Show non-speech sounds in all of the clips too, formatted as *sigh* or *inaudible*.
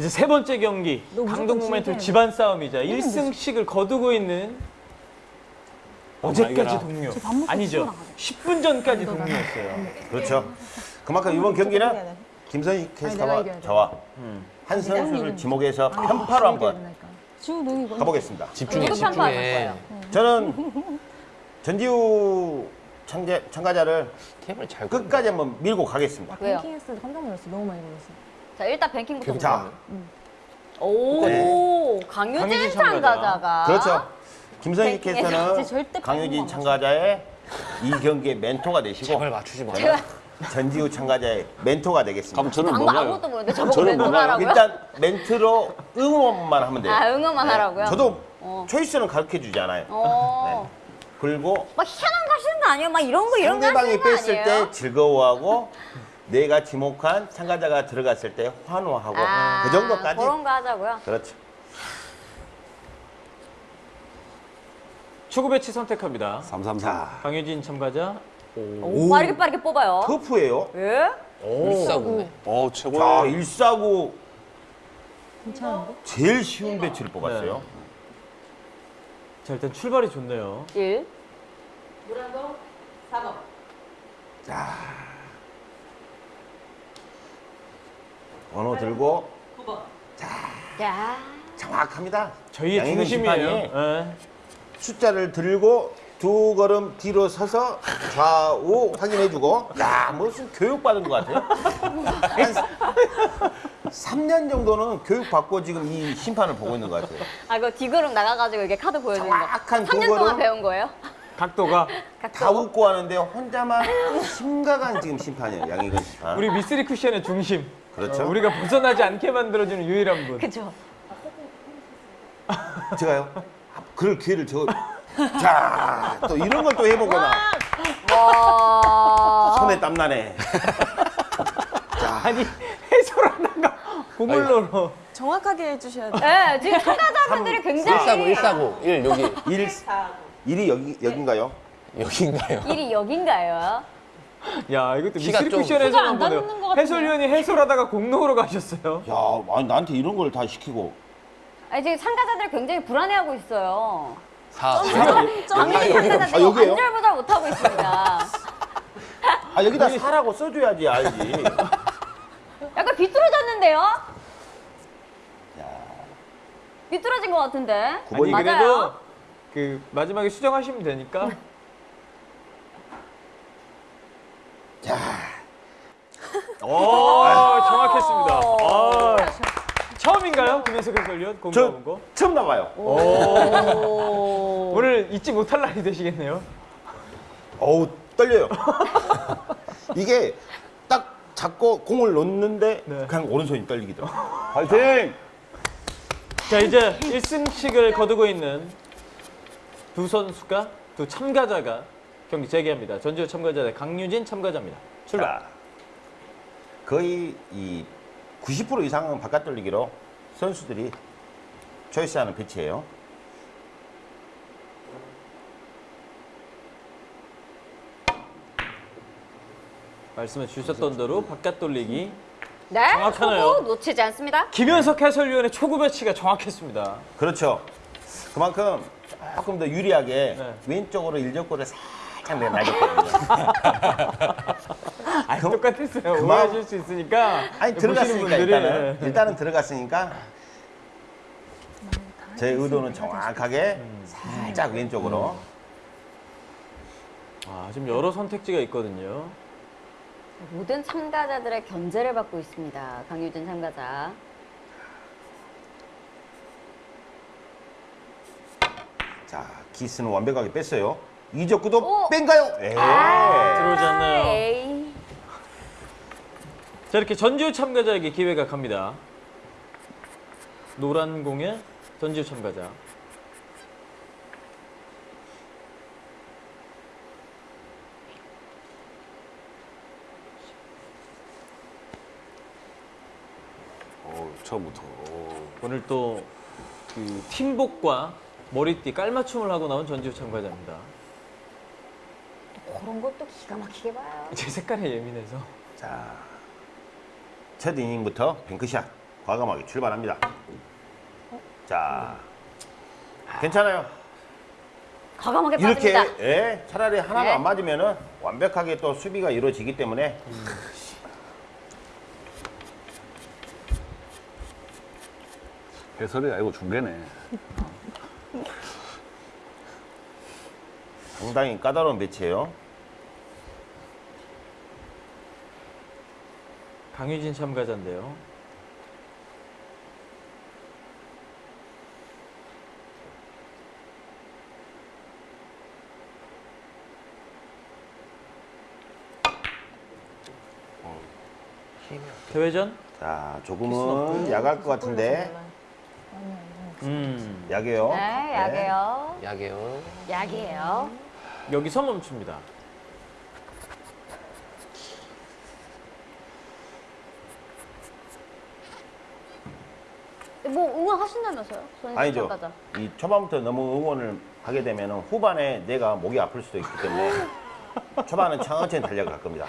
이제 세 번째 경기 강동 모멘토 지게 집안 싸움이자 1승씩을 거두고 있는 어제까지. 동료 아니죠 치고 나가자. 10분 전까지 동료였어요 그렇죠. 그만큼 이번 경기는 김선희 캐스터와. 저와 한 선수를 지목해서 편파로 한번 가보겠습니다. 집중해, 집중해. 거예요? 저는 *laughs* 전지우 참가, 참가자를 템을 잘 끝까지 한번 밀고 가겠습니다. 왜요? 했을 때 깜짝 놀랐어. 너무 많이 놀랐어. 자 일단 뱅킹부터 자, 오 네. 강유진 참가자가 그렇죠. 절대 강유진 참가자의 이 경기의 멘토가 되시고 제발 맞추지 마. 제가 전지우 참가자의 멘토가 되겠습니다. 그럼 저는 뭔가요? 아무것도 모르는데 저보고 저는 멘토 뭔가요? 하라고요? 일단 멘트로 응원만 하면 돼요. 아 응원만 네. 하라고요? 저도 어. 초이스는 가르쳐 주지 않아요. 어. 그리고 막 희한한 거 하시는 거 아니에요? 막 이런 거 이런 거 상대방이 하시는 거 뺐을 아니에요? 때 즐거워하고 내가 지목한 참가자가 들어갔을 때 환호하고 아, 그 정도까지 그런 거 하자고요. 그렇죠. 축구 배치 선택합니다 333. 강유진 참가자 오, 빠르게 빠르게 뽑아요. 터프예요. 예? 일사구네. 어, 자, 최고야. 1사구 괜찮은데? 제일 쉬운 배치를 뽑았어요. 자 일단 출발이 좋네요 1. 번 호 들고 야. 정확합니다. 저희의 중심이에요 예. 숫자를 들고 두 걸음 뒤로 서서 좌우 확인해주고 야 무슨 교육받은 것 같아요. *laughs* 한 3년 정도는 교육받고 지금 이 심판을 보고 있는 것 같아요. 아, 그 뒤그룹 나가가지고 이렇게 카드 보여주는 거. 정확한 3년 그거를- 동안 배운 거예요? 각도가 *laughs* 다 웃고 하는데 혼자만 심각한 지금 심판이에요. 양희근 심판. 우리 미쓰리 쿠션의 중심 그렇죠. 어, 우리가 벗어나지 않게 만들어주는 유일한 분 그죠? 제가요? 아, 그럴 기회를 저... 자, 또 이런 걸 또 해보거나 와. 손에 땀나네. *laughs* 아니 해설하다가 보물로로 정확하게 해주셔야 돼. 네, 지금 참가자분들이 굉장히 149, 149. 1 여기. 일, 일이 여기, 여기인가요? 여기인가요? 일이 여긴가요? *laughs* 야 이것도 좀 쿠션 해설 키가 안한 번에요 닿는 것 같은데? 해설위원이 해설하다가 공로로 가셨어요 야, 아니, 나한테 이런 걸 다 시키고. 아니, 지금 참가자들이 굉장히 불안해하고 있어요. 4. 강민희 아, 참가자들이 여기요? 안절부절 못하고 있습니다. *laughs* 아, 여기다 사라고 써줘야지 알지. 약간 비뚤어졌는데요? 비뚤어진 것 같은데? 아니 맞아요. 그래도 그 마지막에 수정하시면 되니까 *laughs* *laughs* 오 정확했습니다 아, 처음인가요 김현석 해설위원 공부 저본 거? 처음 나봐요. 오. *laughs* 오늘 잊지 못할 날이 되시겠네요 어우, 떨려요. *laughs* 이게 딱 잡고 공을 놓는데 네. 그냥 오른손이 떨리기더라고요. 파이팅! 자 이제 1승씩을 거두고 있는 두 선수가 두 참가자가 경기 재개합니다 전지우 참가자 대 강유진 참가자입니다 출발 자, 거의 이 90% 이상은 바깥 돌리기로 선수들이 초이스하는 배치예요. 말씀해 주셨던 대로 바깥 돌리기 네, 정확하네요. 초구 놓치지 않습니다. 김현석 해설위원의 초구 배치가 정확했습니다 그렇죠. 그만큼 조금 더 유리하게 네. 왼쪽으로 일적골을 살짝 내놔줬거든요. 아 똑같았어요 그만- 오해하실 수 있으니까 아니 들어갔으니까 일단은 예. *laughs* 일단은 들어갔으니까 제 의도는 정확하게 살짝 왼쪽으로 아 지금 여러 선택지가 있거든요 모든 참가자들의 견제를 받고 있습니다. 강유진 참가자. 자 기스는 완벽하게 뺐어요. 이적구도 오! 뺀가요? 예. 들어오지 않나요? 에이. 자 이렇게 전지우 참가자에게 기회가 갑니다 노란 공에 전지우 참가자 어, 처음부터. 어. 오늘 또 그 팀복과 머리띠 깔맞춤을 하고 나온 전지우 참가자입니다 그런 것도 기가 막히게 봐요. 제 색깔에 예민해서 자, 첫 이닝부터 뱅크샷. 과감하게 출발합니다. 자, 괜찮아요. 과감하게 이렇게 빠집니다. 예, 차라리 하나가 네. 안 맞으면은 완벽하게 또 수비가 이루어지기 때문에 해설이 아니고 중계네. 상당히 까다로운 배치예요. 강유진 참가자인데요. 대회전? 자, 조금은 약할 것 같은데 음. 약이에요. 네, 약이에요. 약이요. 약이에요. 여기서 멈춥니다. 뭐 응원하신다면서요? 아니죠. 참가자. 이 초반부터 너무 응원을 하게 되면 후반에 내가 목이 아플 수도 있기 때문에 *laughs* 초반은 천천히 달려갈 겁니다.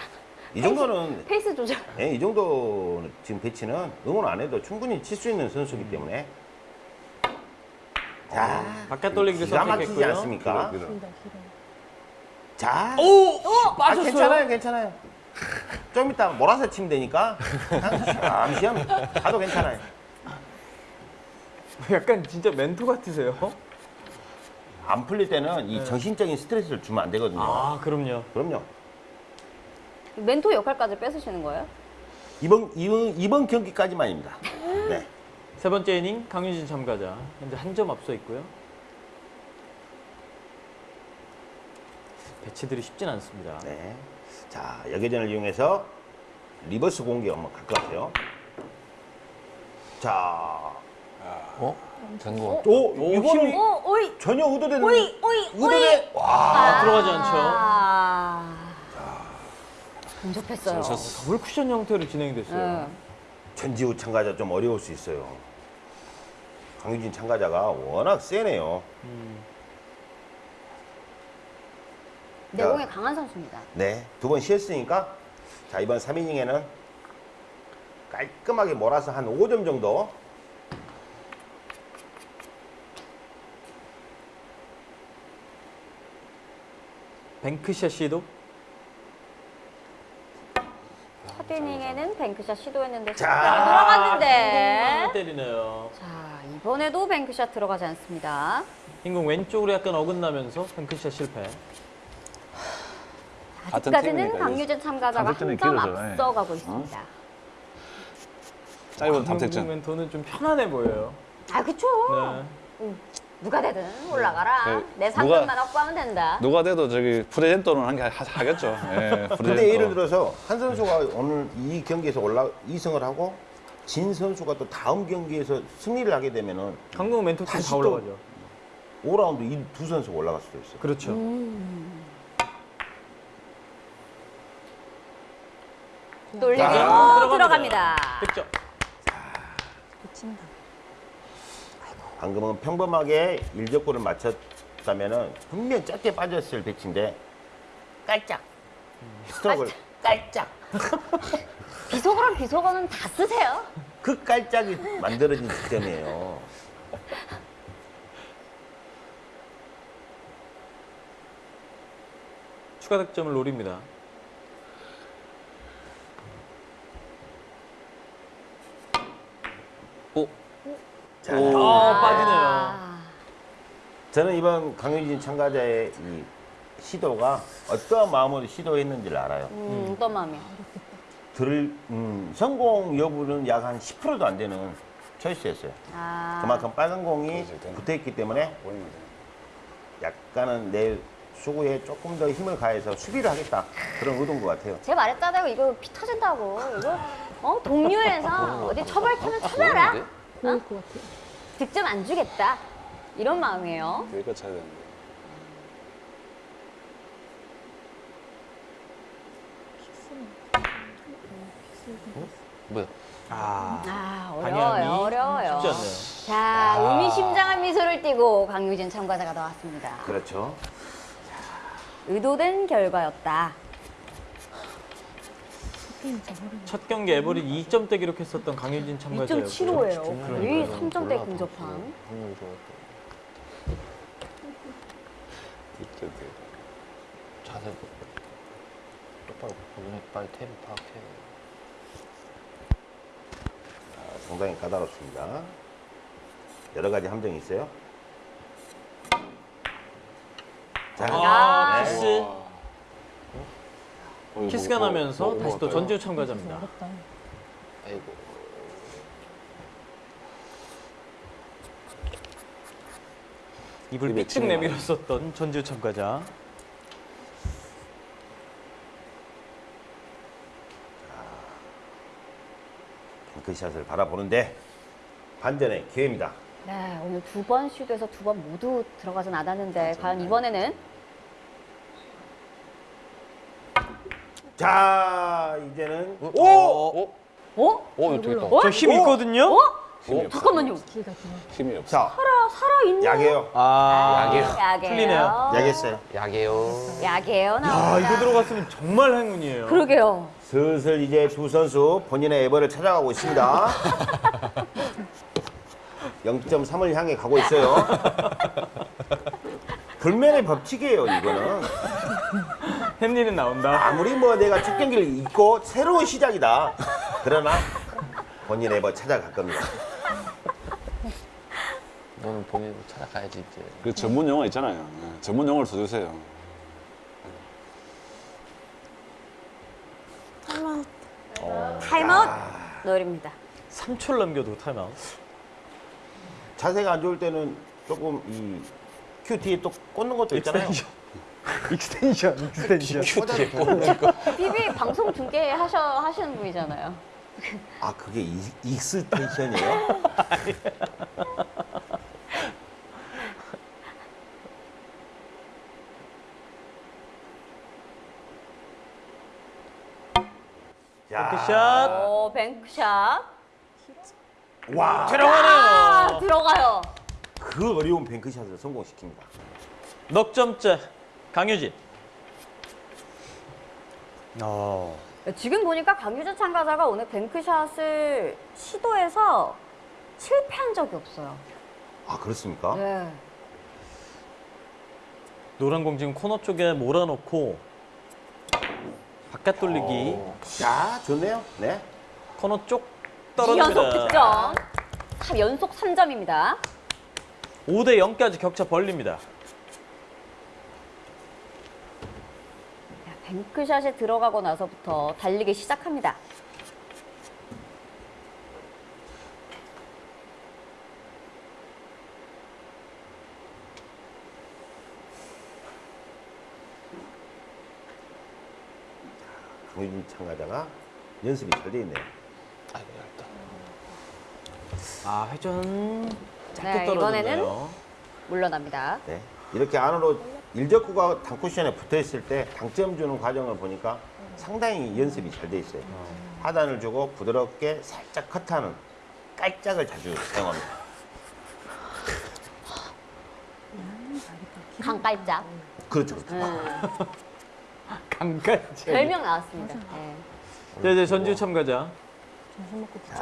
이 정도는 페이스 조절. 예, 이 정도 지금 배치는 응원 안 해도 충분히 칠 수 있는 선수이기 때문에 자 바깥 돌리기를 기가 막히지 선택했고요. 않습니까? 길어, 길어. 자, 오! 아, 빠졌어요. 괜찮아요, 괜찮아요. 좀 이따 몰아서 치면 되니까 그냥 시험 가도 괜찮아요. *laughs* 약간 진짜 멘토 같으세요. 안 풀릴 때는 이 정신적인 스트레스를 주면 안 되거든요. 아, 그럼요. 그럼요. 멘토 역할까지 뺏으시는 거예요? 이번 이번 이번 경기까지만입니다. *laughs* 네. 세 번째 이닝 강유진 참가자 현재 한 점 앞서 있고요. 배치들이 쉽진 않습니다. 네. 자, 역회전을 이용해서 reverse 공격 한번 갈 것 같아요. 자, 어? 된 거. 오, 오, 이거는 오, 오이, 전혀 의도되는 오이, 오이, 의도돼. 와, 아, 들어가지 않죠. 아, 근접했어요. 졌어. 더블 쿠션 형태로 진행됐어요. 네. 전지우 참가자 좀 어려울 수 있어요. 강유진 참가자가 워낙 세네요. 내공에 강한 선수입니다. 네, 두 번 쉬었으니까 자 이번 3이닝에는 깔끔하게 몰아서 한 5점 정도 뱅크샷 시도. 첫 이닝에는 뱅크샷 시도했는데 자. 자, 들어갔는데. 때리네요. 자, 이번에도 뱅크샷 들어가지 않습니다. 흰공 왼쪽으로 약간 어긋나면서 뱅크샷 실패. 아직까지는 강유진 참가자가 한 점. 앞서가고 있습니다. 짧은 흰공 탐색전. 멘토는 좀 편안해 보여요. 아, 그쵸. 네. 누가 되든 올라가라. 네, 내 누가- 3점만 확보하면 된다. 누가 돼도 저기 프레젠토는 한 게 하겠죠. 예, 근데. 예를 들어서 한 선수가 오늘 이 경기에서 올라 2승을 하고 진 선수가 또 다음 경기에서 승리를 하게 되면은 강동 멘토 팀 다시 올라가죠. 5라운드 이 두 선수가 올라갈 수도 있어요. 그렇죠. 돌리고 자, 들어갑니다. 득점. 미친다. 방금은 평범하게 일적구를 맞췄다면은 분명 짧게 빠졌을 배치인데 깔짝 스트로크를 깔짝 *laughs* 비속어랑 비속어는 다 쓰세요. 그 깔짝이 만들어진 득점이에요. 추가 득점을 노립니다. 자, 아, 빠지네요. 아, 저는 이번 강유진 참가자의 이 시도가 어떠한 마음으로 시도했는지를 알아요. 음, 어떤 마음이요? 들, 음, 성공 여부는 약 한 10%도 안 되는 초이스였어요. 아, 그만큼 빨간 공이 그래서 일단- 붙어 있기 때문에 돼. 약간은 내 수구에 조금 더 힘을 가해서 수비를 하겠다. 그런 의도인 것 같아요. 제가 말했잖아요. 이거 피 터진다고. 이거 어 동료에서 어디 처벌하면 처벌아. 보일 것 같아요. 득점 안 주겠다. 이런 마음이에요. 여기까지 차야 되는데. 뭐야? 아, 아 방향이 어려워요. 어려워요. 쉽지 않네요. 자 의미심장한 미소를 띠고 강유진 참가자가 나왔습니다. 그렇죠. 의도된 결과였다. 첫 경기 에버리 2점대 기록했었던 강유진 참가자였고요. 2.75예요. 거의 그러니까요. 3점대 올라가서 근접한. 확률이 좋았던. 이때 그 자세. 똑바로 보고 빨리 테이블 파악해. 상당히 까다롭습니다. 여러 가지 함정이 있어요. 자, 아, 네. 키스. 어, 키스가 뭐, 나면서 뭐, 뭐 다시 또 할까요? 전지우 참가자입니다. 어렵다. 아이고. 입을 삐쭉 내밀었었던 전지우 참가자. 뱅크샷을 바라보는데 반전의 기회입니다. 네, 오늘 두번 시도해서 두 번 모두 들어가진 않았는데 과연 이번에는 자, 이제는 오! 오! 어? 어? 오, 이거 되겠다. 어? 저힘 있거든요. 어? 힘이 없어. 잠깐만요. 기회가 되네. 힘이 없어. 자, 살아 살아 있는. 약이에요. 아, 약이에요. 약이에요. 틀리네요. 약했어요. 약이에요. 약이에요. 야. 이거 들어갔으면 정말 행운이에요. 그러게요. 슬슬 이제 두 선수 본인의 에버를 찾아가고 있습니다. *laughs* 0.3을 향해 가고 있어요. *laughs* 불면의 법칙이에요, 이거는. 햄리는 나온다. 아무리 뭐 내가 첫 경기를 잊고 새로운 시작이다. 그러나 본인 에버 찾아갈 겁니다. 너는 본인으로 찾아가야지 이제. 그 전문 용어 있잖아요. 예, 전문 용어를 써주세요. 타임아웃 노립니다. 3초를 남겨도 타임아웃. 자세가 안 좋을 때는 조금 이 큐 뒤에 또 꽂는 것도 있잖아요. extension, extension. 비비 방송 중계 하셔 하시는 분이잖아요. 아 그게 이- extension이에요? 야, 뱅크샷. 오 뱅크샷. 와, 아 들어가네요. 들어가요. 그 어려운 뱅크샷을 성공시킵니다. 넉 점째 강유진. 어. 지금 보니까 강유진 참가자가 오늘 뱅크샷을 시도해서 실패한 적이 없어요. 아 그렇습니까? 네. 노란 공 지금 코너 쪽에 몰아놓고 바깥 돌리기 자, 좋네요. 네. 코너 쪽 연속 떨어집니다. 득점. 참 연속 3점입니다. 5대 0까지 격차 벌립니다. 뱅크샷에 들어가고 나서부터 달리기 시작합니다. 강유진 참가자가 연습이 잘 돼 있네요. 아이고 얇다. 아 회전 짧게 네, 떨어졌네요. 이번에는 물러납니다. 네. 이렇게 안으로 일적구가 당쿠션에 붙어 있을 때 당점 주는 과정을 보니까 상당히 연습이 잘 돼 있어요. 하단을 주고 부드럽게 살짝 컷하는 깔짝을 자주 사용합니다. 강깔짝. 그렇죠. 그렇죠. 음, *laughs* 강까지. 별명 나왔습니다. 네. 자 이제 전주 참가자. 정신 먹고 붙여.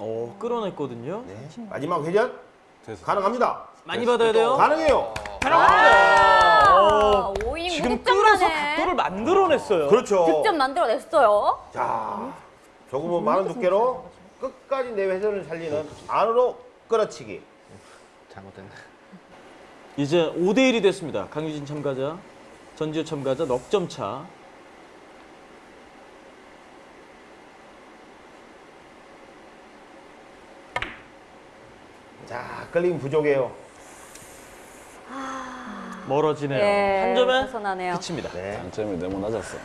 어 끌어냈거든요. 네. 마지막 회전 됐어. 가능합니다. 많이 받아야 돼요. 가능해요. 아, 5이닝 지금 끌어서 각도를 만들어냈어요. 그렇죠. 득점 만들어냈어요. 자, 조금은 많은 두께로 끝까지 내 회전을 살리는 안으로 끌어치기. 잘못됐네. 이제 5대 1이 됐습니다. 강유진 참가자, 전지우 참가자 넉점 차. 자, 끌림 부족해요. 멀어지네요. 예, 한 점에 벗어나네요. 그칩니다. 네. 단점이 너무 낮았어.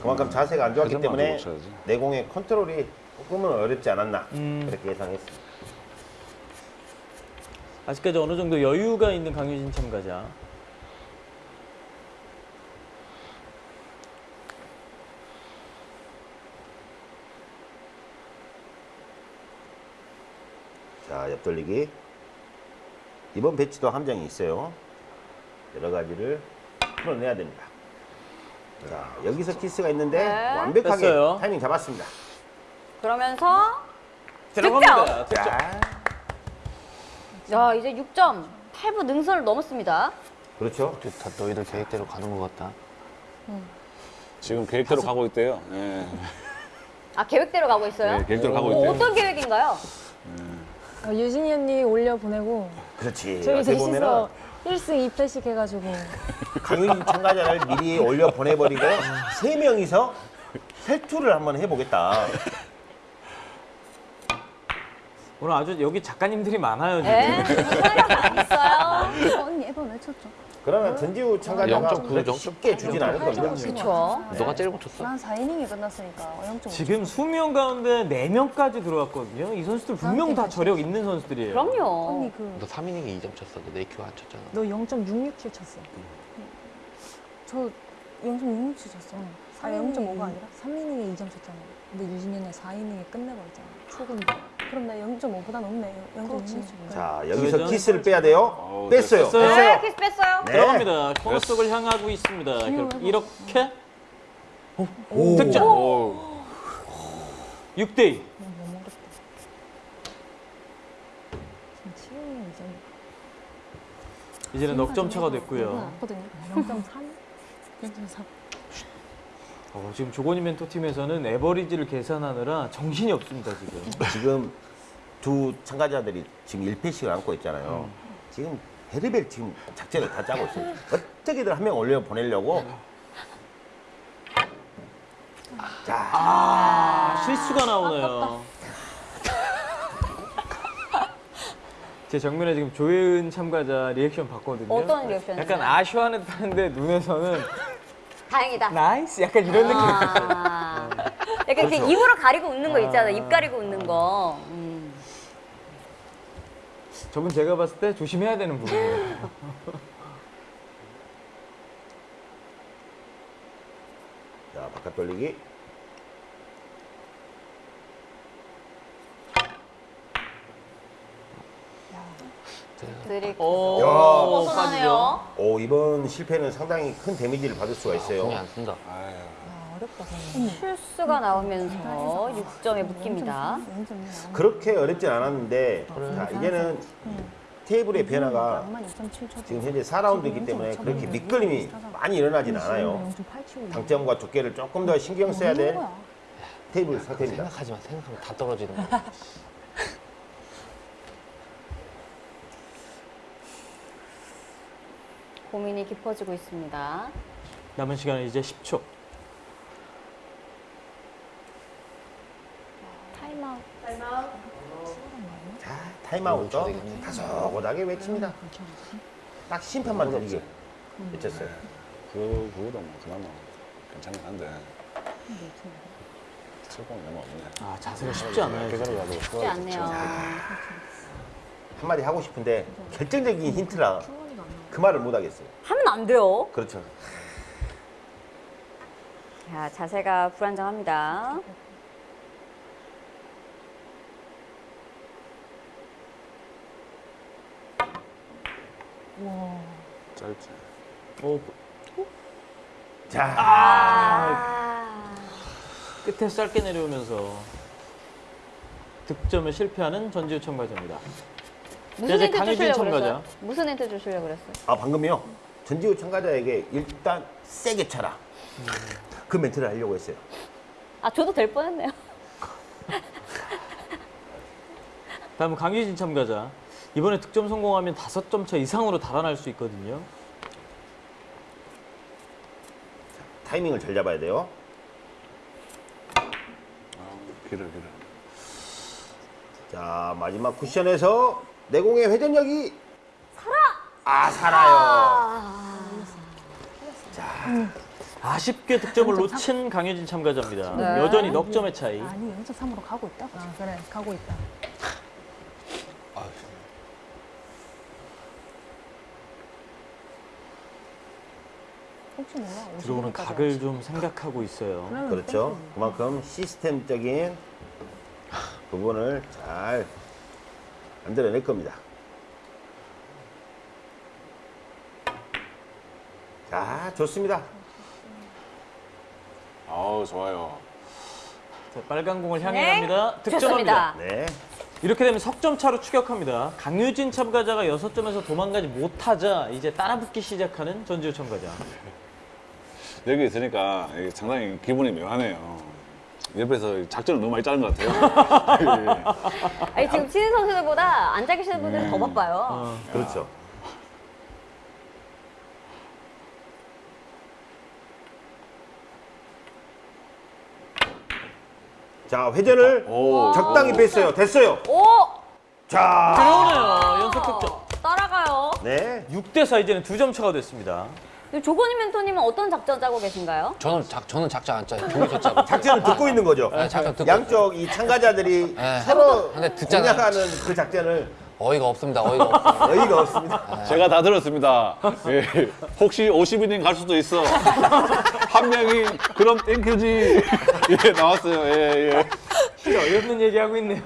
그만큼 자세가 안 좋았기 때문에. 내공의 컨트롤이 조금은 어렵지 않았나 음. 그렇게 예상했습니다. 아직까지 어느 정도 여유가 있는 강유진 참가자. 자, 옆돌리기. 이번 배치도 함정이 있어요. 여러 가지를 풀어내야 됩니다. 자, 여기서 키스가 있는데 네. 완벽하게 됐어요. 타이밍 잡았습니다. 그러면서 들어갑니다. 득점. 자, 야 이제 6점 8부 능선을 넘었습니다. 그렇죠. 다 너희들 계획대로 가는 것 같다. 지금 계획대로 가고 있대요. 예. 아 계획대로 가고 있어요? 네, 계획대로 가고 어, 있대요. 어떤 계획인가요? 어, 유진이 언니 올려 보내고 그렇지. 저희 셋이서 1승 2패씩 해가지고 *laughs* 강윤 참가자를 미리 올려 보내버리고 세 명이서 셀투를 한번 해보겠다. 오늘 아주 여기 작가님들이 많아요 지금. 네, 사람이 많이 있어요. 언니 앨범 왜 쳤죠? 그러면 전지우 참가자가 0.9, 그렇게 0.9. 쉽게 주진 않을 겁니다. 그렇죠. 너가 제일 못 쳤어. 난 4이닝이 끝났으니까 0.5 지금 20명 가운데 4명까지 들어왔거든요. 이 선수들 분명 다 저력 있는 선수들이에요. 그럼요. 언니 그 너 3이닝에 2점 쳤어. 너 네 큐 안 쳤잖아. 너 0.667 쳤어. 저0.667 쳤어. 아 0.5가 아니라 3이닝에 2점 쳤잖아. 근데 유진이는 4이닝에 끝내버렸잖아. 초근데. 그럼 나 0.5보다 높네. 0.667. 자 여기서 그죠? 키스를 빼야 돼요. 어우, 뺐어요. 됐어요. 네, 키스 뺐어요. 네. 들어갑니다. 코너 속을 향하고 있습니다. 이렇게 오. 득점. 오, 6대 2. 너무 어렵다. 지금 7이닝 2점. 이제는 넉점 차가 됐고요. 거든요 0.3? 0.4. 어, 지금 조건이 멘토 팀에서는 에버리지를 계산하느라 정신이 없습니다 지금. 지금 두 참가자들이 지금 1패씩을 안고 있잖아요. 지금 베리벨 지금 작전을 다 짜고 있어요. 어떻게든 한 명 올려 보내려고. 자, 아, 실수가 나오네요. 제 정면에 지금 조혜은 참가자 리액션 봤거든요. 어떤 리액션이요? 약간 아쉬워하는 듯한데 눈에서는 다행이다. nice 약간 이런 느낌. 아, 약간 그 입으로 가리고 웃는 거 있잖아. 입 가리고 웃는 거. 음. 저분 제가 봤을 때 조심해야 되는 부분이에요. 자 바깥 돌리기. 드릴 오, 야. 벗어나네요. 오 이번 실패는 상당히 큰 데미지를 받을 수가 있어요. 공이 안 쓴다. 아유. 아, 어렵다. 저는. 실수가 나오면서 6점에 묶입니다. 0.6. 그렇게 어렵진 않았는데 자 이제는 테이블의 변화가 지금 현재 4라운드이기 때문에 그렇게 미끌림이 많이 일어나진 않아요. 당점과 두께를 조금 더 신경 써야 될 테이블 상태입니다. 생각하지 마. 생각하면 다 떨어지는 거야. *laughs* 고민이 깊어지고 있습니다. 남은 시간은 이제 10초. 타임아웃. 자 타임아웃도 되겠네. 다소곳하게 외칩니다. 딱 심판만 들리게 외쳤어요. 그, 그거도 뭐, 그나마 괜찮긴 한데. 슬픔이 너무 없네. 아 자세가 쉽지 않아요. 가지고 쉽지 않네요. 한마디 하고 싶은데 결정적인 힌트라 그 말을 못 하겠어요. 하면 안 돼요. 그렇죠. 자, 자세가 불안정합니다. 짧지. 오, 자 아, 끝에 짧게 내려오면서 득점을 실패하는 전지우 참가자입니다. 무슨 힌트 주시려고 참가자. 그랬어요? 무슨 힌트 주시려고 그랬어요? 아 방금요 전지우 참가자에게 일단 세게 쳐라. 그 멘트를 하려고 했어요. 아, 저도 될 뻔했네요. 다음은 강유진 참가자. 이번에 득점 성공하면 5점 차 이상으로 달아날 수 있거든요. 타이밍을 잘 잡아야 돼요. 아, 길어, 길어. 자 마지막 쿠션에서 내공의 회전력이 살아. 아 살아요. 아쉽게 득점을 놓친 강유진 참가자입니다. 네. 여전히 넉 점의 차이. 아니 0.3으로 가고 있다. 아 그래 가고 있다. 혹시 몰라. 들어오는 50 까지 각을 좀 생각하고 있어요. 그렇죠. 그만큼 시스템적인 부분을 잘 만들어낼 겁니다. 자, 좋습니다. 아우 좋아요. 자, 빨간 공을 향해 네, 갑니다. 득점합니다. 네. 이렇게 되면 석점 차로 추격합니다. 강유진 참가자가 6점에서 도망가지 못하자 이제 따라붙기 시작하는 전지우 참가자. *laughs* 여기 있으니까 상당히 기분이 묘하네요. 옆에서 작전을 너무 많이 짜는 것 같아요. 예. *laughs* 아니, 지금 치는 선수들보다 앉아 계시는 분들이 더 바빠요. 어. 그렇죠. 자, 회전을 오. 적당히 뺐어요. 됐어요. 오! 자, 들어오네요. 연속 득점. 따라가요. 네. 6대 4 이제는 두 점 차가 됐습니다. 조건희 멘토님은 어떤 작전 짜고 계신가요? 저는 작 저는 작전 안 짜요. 경기 짜고. *laughs* 작전을 듣고 있는 거죠. 네, 작전 듣고 양쪽 이 참가자들이 *laughs* 네. 서로 근데 듣잖아요. 공략하는 그 작전을 어이가 없습니다. 어이가 없어. *laughs* 어이가 없습니다. 제가 다 들었습니다. 예. 혹시 50인인 갈 수도 있어. 한 명이 그럼 땡큐지. 예, 나왔어요. 예, 예. 진짜 어이없는 얘기하고 있네요.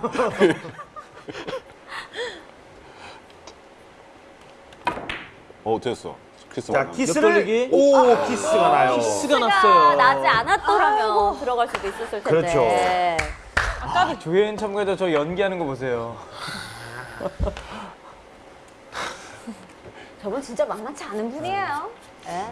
어, 됐어. 키스 자. 키스를. 오, 키스가 나요. 키스가 났어요. 나지 않았더라면 들어갈 수도 있었을 텐데. 그렇죠. 조혜연 참가자 저 연기하는 거 보세요. *laughs* 저분 진짜 만만치 않은 분이에요. 예.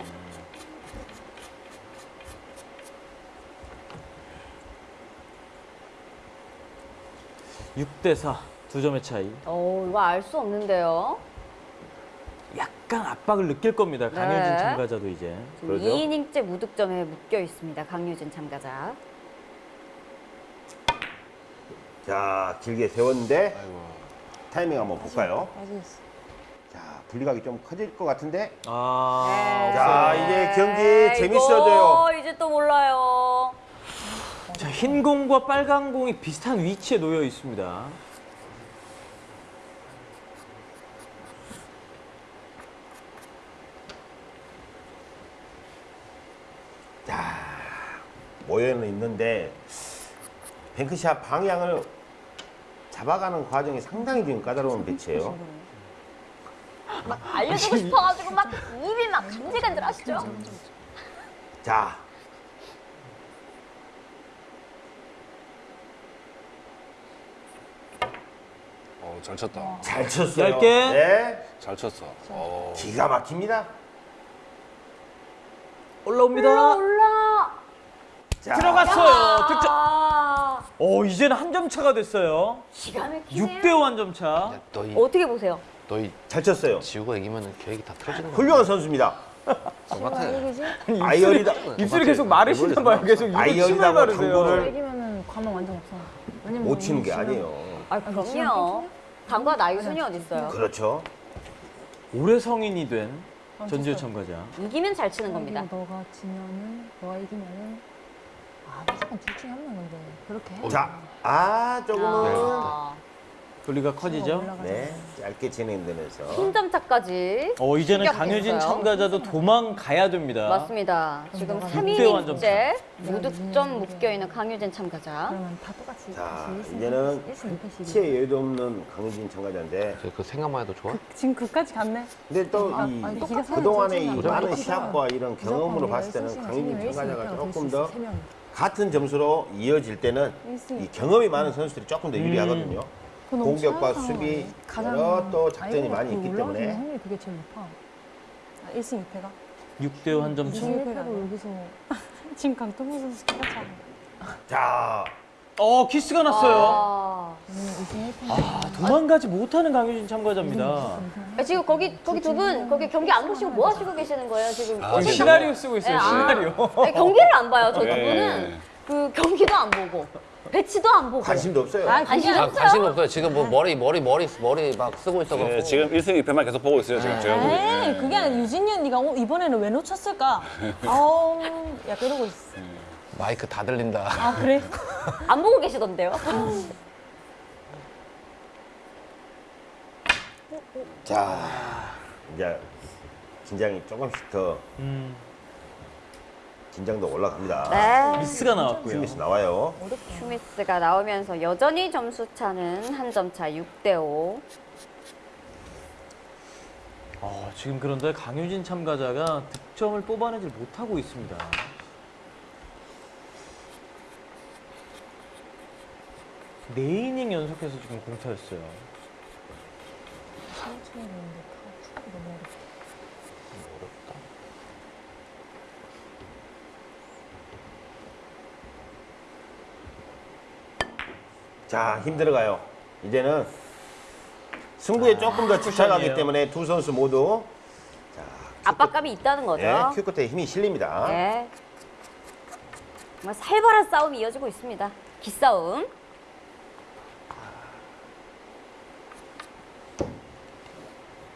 육대사두 점의 차이. 오, 이거 알 수 없는데요. 약간 압박을 느낄 겁니다. 강효진 네. 참가자도 이제. 그러죠. 2이닝째 무득점에 묶여 있습니다. 강유진 참가자. 자, 길게 세웠는데 아이고. 타이밍 한번 볼까요? 빠지겠어. 자, 분리각이 좀 커질 것 같은데. 아. 자, 네. 이제 경기 재밌어져요. 이거 이제 또 몰라요. 자, 흰 공과 빨간 공이 비슷한 위치에 놓여 있습니다. 모여는 있는데 뱅크샷 방향을 잡아가는 과정이 상당히 지금 까다로운 배치예요. 막 알려주고 싶어가지고 막 입이 막 간질간질 하시죠? 자, 어, 잘 쳤다. 잘 쳤어요. 얇게. 네, 잘 쳤어. 어. 기가 막힙니다. 올라옵니다. 올라. 자, 들어갔어요. 득점. 아, 오, 이제는 한 점 차가 됐어요. 기가 막히네요. 6대 5 한 점 차. 너희 어떻게 보세요? 너희 잘 쳤어요. 지우가 이기면 계획이 다 틀어지는 거야. 훌륭한 선수입니다. 똑같아. 이기지? *laughs* 아이언이다. 입술이 계속 마르시나 봐요. 계속 아이언이다고 바르세요. 당구를 이기면은 과목 완전 없어. 왜냐면 못 치는 게 아니에요. 아, 그럼요. 당과 나이 순이 어딨어요. 그렇죠. 올해 성인이 된 아, 전지우. 참가자. 이기면 잘 치는 겁니다. 너가 지면은 너가 이기면은 아 무조건 둘 중에 한명 건데 그렇게 해. 자, 아, 조금은 아, 거리가 커지죠. 올라가잖아. 네, 짧게 진행되면서 흰점 차까지. 어, 이제는 강효진. 참가자도 도망가야 됩니다. 맞습니다. 지금 너가 6대 완전 3이닝째 무득점 묶여있는 강유진 참가자. 그러면 다 똑같이 자, 이제는. 치에 여도 없는 강유진 참가자인데 그 생각만 해도 좋아? 지금 그까지 갔네. 근데 또 아, 이 아니, 기가 그동안의 이 많은 시합과 이런 경험으로 봤을 때는 강유진 참가자가 조금 더. 같은 점수로 이어질 때는. 이 경험이 많은 선수들이 조금 더 유리하거든요. 그거 너무 공격과 수비 여러 또 작전이 아이고, 많이 그 있기 때문에 확률이 그게 제일 높아. 아, 1승 2패가? 6대 5 한 점 차. 2승 1패로 여기서 지금 강동구 선수 똑같이 하고 자 어, 키스가 났어요. 아. 오늘 2승 1패. 아, 도망가지 못하는 강효진 참가자입니다. 아, 지금 거기 거기 두 분 거기 경기 안 보시고 뭐 하시고 계시는 거예요 지금? 아, 시나리오 쓰고 있어요. 네, 아. 시나리오. 아니, 경기를 안 봐요 저두 예. 분은 그 경기도 안 보고 배치도 안 보고 관심도 없어요. 아, 관심 아, 없어요. 관심 없어요. 지금 뭐 머리 머리 머리 머리 막 쓰고 있어갖고. 예, 지금 1승 2패만 계속 보고 있어요. 지금 제가. 에이 그게 아니라 유진이 언니가 어, 이번에는 왜 놓쳤을까? 아우 *laughs* 약간 이러고 있어. 마이크 다 들린다. 아 그래? 안 보고 계시던데요? 자 이제 긴장이 조금씩 더 음. 긴장도 올라갑니다. 네. 미스가 나왔고요. 큐미스 나와요. 슈미스가 나오면서 여전히 점수 차는 한 점 차 6대 5. 어, 지금 그런데 강유진 참가자가 득점을 뽑아내질 못하고 있습니다. 네 이닝 연속해서 지금 공타였어요. 천천히 다 축구 너무 어렵다. 자, 힘들어가요. 이제는 승부에 조금 더 집착하기 쿠션이에요. 때문에 두 선수 모두 압박감이 있다는 거죠. 네, 큐 끝에 힘이 실립니다. 네. 정말 살벌한 싸움이 이어지고 있습니다. 기싸움.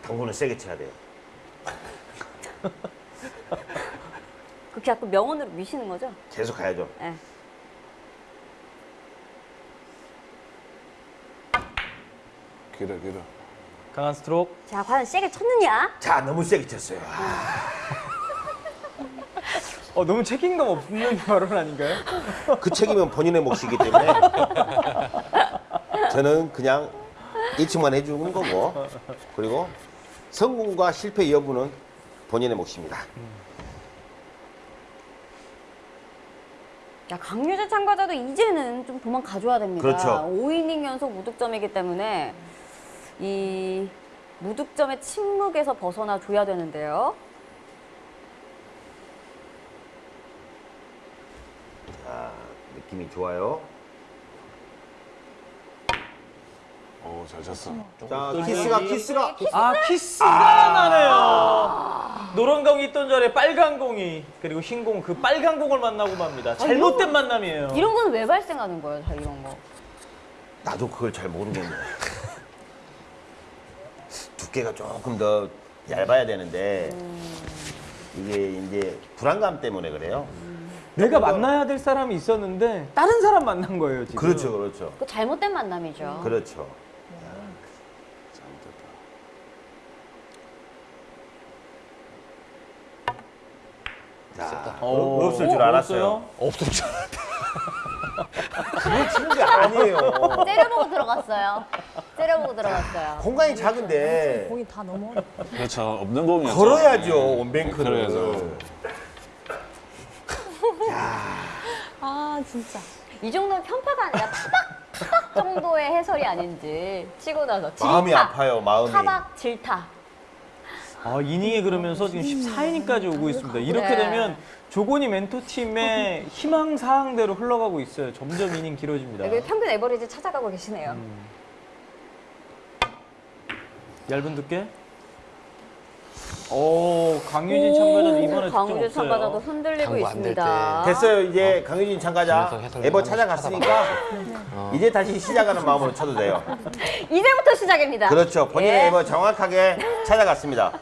당구는 세게 쳐야 돼요. *laughs* 그렇게 자꾸 명언으로 미시는 거죠? 계속 가야죠. 네. 길어 길어. 강한 스트로크. 자, 과연 세게 쳤느냐? 자, 너무 세게 쳤어요. 어, 너무 책임감 없는 *laughs* 발언 아닌가요? 그 책임은 본인의 몫이기 때문에 저는 그냥 예측만 해주는 거고 그리고 성공과 실패 여부는 본인의 몫입니다. 야, 강유재 참가자도 이제는 좀 도망 가줘야 됩니다. 그렇죠. 5이닝 연속 무득점이기 때문에 이 무득점의 침묵에서 벗어나 줘야 되는데요. 자, 느낌이 좋아요. 어 잘 쳤어. 자, 키스가 키스가 아, 키스가 나네요. 노란 공이 있던 자리에 빨간 공이 그리고 흰 공 그 빨간 공을 만나고 맙니다. 잘못된 만남이에요. 이런 건 왜 발생하는 거예요, 다 이런 거? 나도 그걸 잘 모르겠네. *laughs* 두께가 조금 더 얇아야 되는데 이게 이제 불안감 때문에 그래요. 내가 만나야 될 사람이 있었는데 다른 사람 만난 거예요, 지금. 그렇죠, 그렇죠, 그 잘못된 만남이죠. 그렇죠. 잘못됐다. 자, 어, 없을 줄 알았어요. 없을 줄. 그게 치는 게 아니에요. 째려보고 들어갔어요. 째려보고 들어갔어요. 공간이 작은데 공이 다 어렵다. 그렇죠. 없는 공이었죠. 걸어야죠 네. 원뱅크를. 걸어야죠. 아 진짜. 이 정도는 편파가 아니라 타박, 타박 정도의 해설이 아닌지 치고 나서 질타. 마음이 아파요, 마음이. 타박, 질타. 아, 이닝에 그러면서 지금 14이닝까지 오고 있습니다. 이렇게 네. 되면 조건이 멘토팀의 희망 사항대로 흘러가고 있어요. 점점 이닝 길어집니다. 여기 평균 에버리지 찾아가고 계시네요. 음. 얇은 두께. 오, 강유진 참가자도 이번에 득점 강우재 참가자도. 흔들리고 있습니다. 됐어요. 이제 강유진 참가자 에버 찾아갔으니까 이제 다시 시작하는 마음으로 쳐도 돼요. *laughs* 이제부터 시작입니다. 그렇죠. 본인의 예. 에버 정확하게 *laughs* 찾아갔습니다.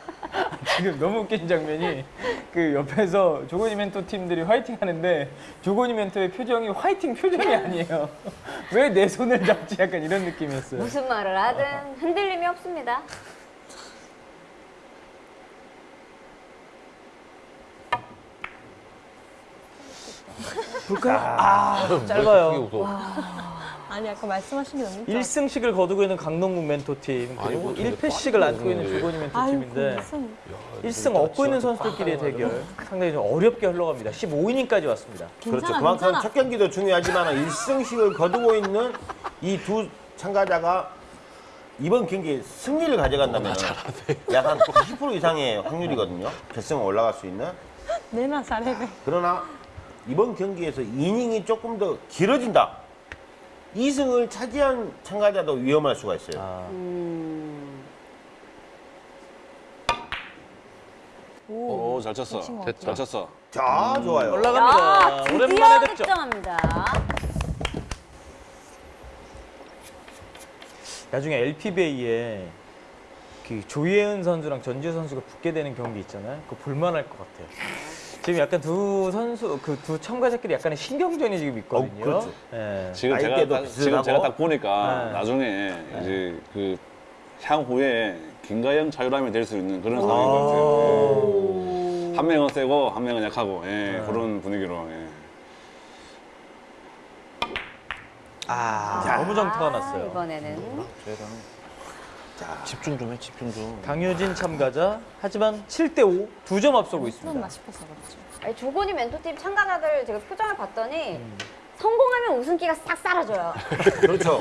지금 너무 웃긴 장면이 그 옆에서 조건이 멘토 팀들이 화이팅 하는데 조건이 멘토의 표정이 화이팅 표정이 아니에요. *laughs* 왜 내 손을 잡지? 약간 이런 느낌이었어요. 무슨 말을 하든 흔들림이 없습니다. 아, 짧아요. 아니 아까 말씀하신 게 너무 웃겨. 1승씩을 거두고 있는 강동국 멘토팀 그리고 아이고, 근데 1패씩을 안고 있는 아이고 멘토팀인데 무슨 1승 얻고 있는 선수들끼리의 대결 상당히 좀 어렵게 흘러갑니다. 15이닝까지 왔습니다. 그렇죠. 괜찮아, 그만큼 괜찮아. 첫 경기도 중요하지만 1승씩을 거두고 있는 이 두 참가자가 이번 경기에 승리를 가져간다면 약한 90% 이상의 확률이거든요. 결승에 올라갈 수 있는. 내나 잘해네. 그러나 이번 경기에서 이닝이 조금 더 길어진다. 2승을 차지한 참가자도 위험할 수가 있어요. 아, 음, 오. 오 잘 쳤어. 됐다. 잘 쳤어. 자, 좋아요. 야, 올라갑니다. 드디어 오랜만에 득점. 득점합니다. 나중에 LPBA에 그 조예은 선수랑 전지우 선수가 붙게 되는 경기 있잖아요. 그거 볼만할 것 같아요. 지금 약간 두 선수 그 두 참가자끼리 약간의 신경전이 지금 있거든요. 어, 그렇죠. 예. 지금 제가 딱. 지금 제가 딱 보니까 네. 나중에 이제 그 향후에 김가영 자유람이 될 수 있는 그런 상황인 것 아. 같아요. 한 명은 세고 한 명은 약하고 예, 그런 분위기로 예. 아, 자. 너무 정타가 아, 났어요. 이번에는 집중 좀 해, 집중 좀. 강효진 참가자 하지만 7대5 두 점 앞서고 나 있습니다. 그렇지. 아니, 조건이 멘토팀 참가자들 제가 표정을 봤더니 성공하면 웃음기가 싹 사라져요. *laughs* 그렇죠.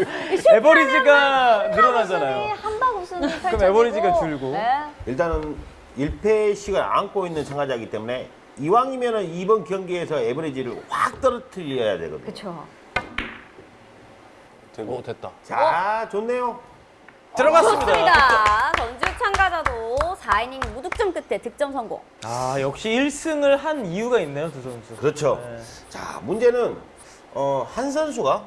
에버리지가 늘어나잖아요. 한방 웃음이 펼쳐지고 에버리지가 줄고. 네. 일단은 1패씩을 안고 있는 참가자이기 때문에 이왕이면 은 이번 경기에서 에버리지를 확 떨어뜨려야 되거든요. 되고 오, 됐다. 자, 좋네요. 들어갔습니다. 좋습니다. 전주 참가자도 4이닝 무득점 끝에 득점 성공. 아, 역시 1승을 한 이유가 있네요, 두 선수. 그렇죠. 네. 자, 문제는 어, 한 선수가